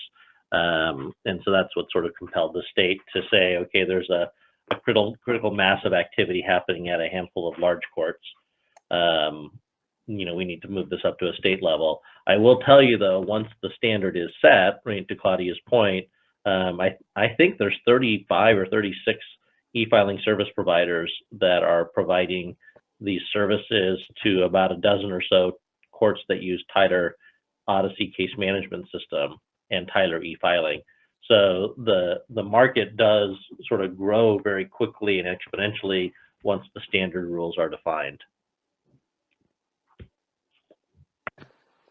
Um, and so that's what sort of compelled the state to say, okay, there's a, a critical, critical mass of activity happening at a handful of large courts. Um, you know, we need to move this up to a state level. I will tell you though, once the standard is set, right to Claudia's point, um, I, I think there's 35 or 36 e-filing service providers that are providing these services to about a dozen or so courts that use Tyler Odyssey case management system and Tyler e-filing. So the the market does sort of grow very quickly and exponentially once the standard rules are defined.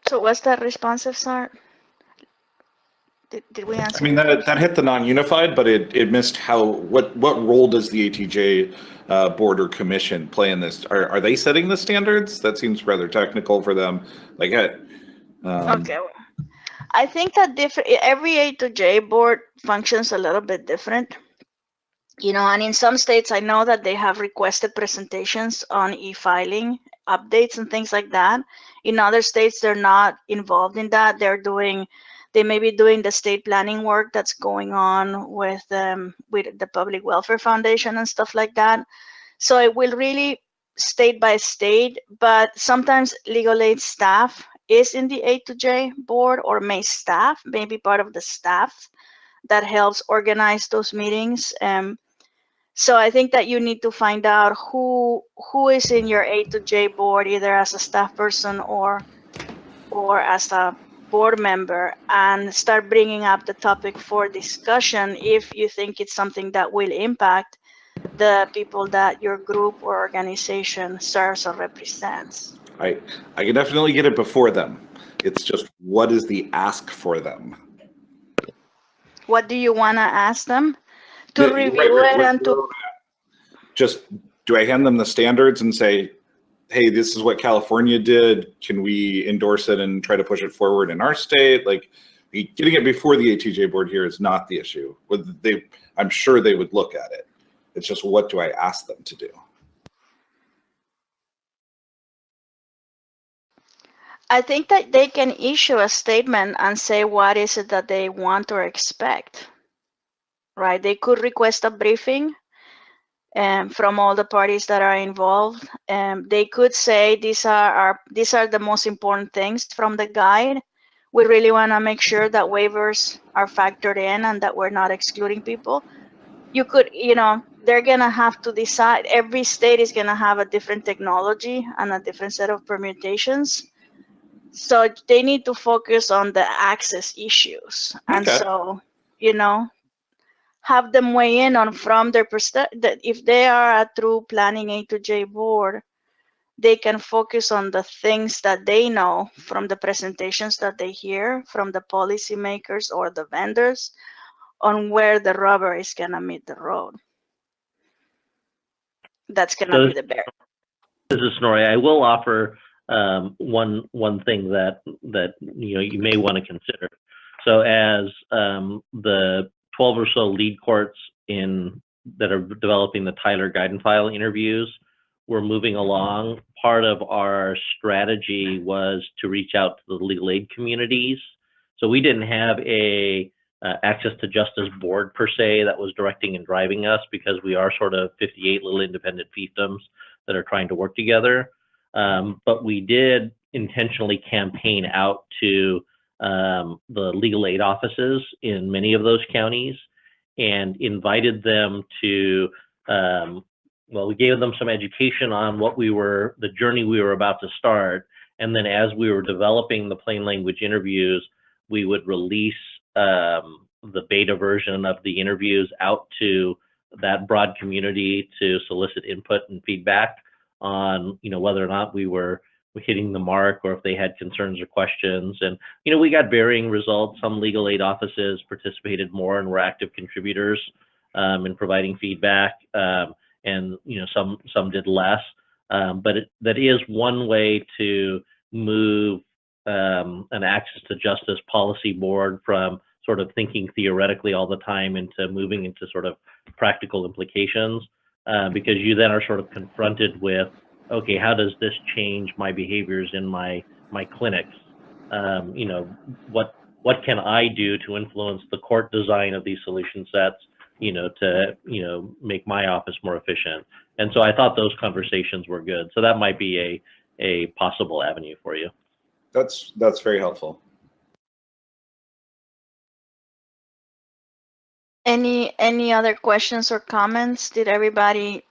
So was that responsive, Sart? Did, did we answer? I mean, that, that hit the non-unified, but it, it missed how, what, what role does the ATJ uh, Board or Commission play in this? Are, are they setting the standards? That seems rather technical for them. Like, um, Okay. I think that different every A to J board functions a little bit different. You know, and in some states I know that they have requested presentations on e-filing updates and things like that. In other states they're not involved in that. They're doing they may be doing the state planning work that's going on with um, with the Public Welfare Foundation and stuff like that. So it will really state by state, but sometimes legal aid staff is in the A to J board or may staff, maybe part of the staff that helps organize those meetings. Um, so I think that you need to find out who who is in your A to J board, either as a staff person or or as a board member, and start bringing up the topic for discussion if you think it's something that will impact the people that your group or organization serves or represents. I, I can definitely get it before them. It's just, what is the ask for them? What do you want to ask them? To The- review right, it right, and to, Just, do I hand them the standards and say, hey, this is what California did. Can we endorse it and try to push it forward in our state? Like, getting it before the ATJ board here is not the issue. They, I'm sure they would look at it. It's just, what do I ask them to do? I think that they can issue a statement and say what is it that they want or expect. Right? They could request a briefing um, from all the parties that are involved. Um, they could say these are our, these are the most important things from the guide. We really want to make sure that waivers are factored in and that we're not excluding people. You could, you know, they're gonna have to decide. Every state is gonna have a different technology and a different set of permutations. So they need to focus on the access issues. And so, you know, have them weigh in on from their perspective. That if they are a true planning A to J board, they can focus on the things that they know from the presentations that they hear from the policymakers or the vendors on where the rubber is gonna meet the road. That's gonna So be the bear. This is Snorri. I will offer um, one one thing that that you know you may want to consider. So as um, the 12 or so lead courts in that are developing the Tyler guide and file interviews, we're moving along. Part of our strategy was to reach out to the legal aid communities. So we didn't have a uh, access to justice board per se that was directing and driving us because we are sort of 58 little independent fiefdoms that are trying to work together. Um, but we did intentionally campaign out to um, the legal aid offices in many of those counties and invited them to, um, well, we gave them some education on what we were, the journey we were about to start. And then as we were developing the plain language interviews, we would release um, the beta version of the interviews out to that broad community to solicit input and feedback on, you know, whether or not we were hitting the mark or if they had concerns or questions. And, you know, we got varying results. Some legal aid offices participated more and were active contributors um, in providing feedback. Um, and, you know, some, some did less. Um, but it, that is one way to move um, an access to justice policy board from sort of thinking theoretically all the time into moving into sort of practical implications uh, because you then are sort of confronted with okay how does this change my behaviors in my my clinics um, you know what what can i do to influence the court design of these solution sets you know to you know make my office more efficient and so i thought those conversations were good so that might be a a possible avenue for you That's, that's very helpful. Any, any other questions or comments? Did everybody,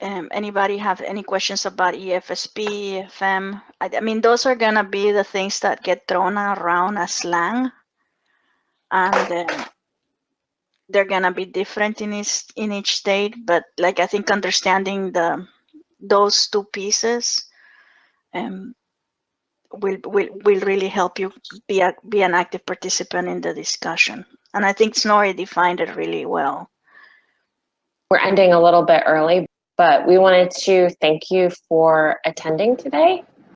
um, anybody have any questions about EFSP, EFM? I, I mean, those are gonna be the things that get thrown around as slang. And um, they're gonna be different in each, in each state, but like, I think understanding the, those two pieces um, will, will, will really help you be a, be an active participant in the discussion. And I think Snorri defined it really well. We're ending a little bit early, but we wanted to thank you for attending today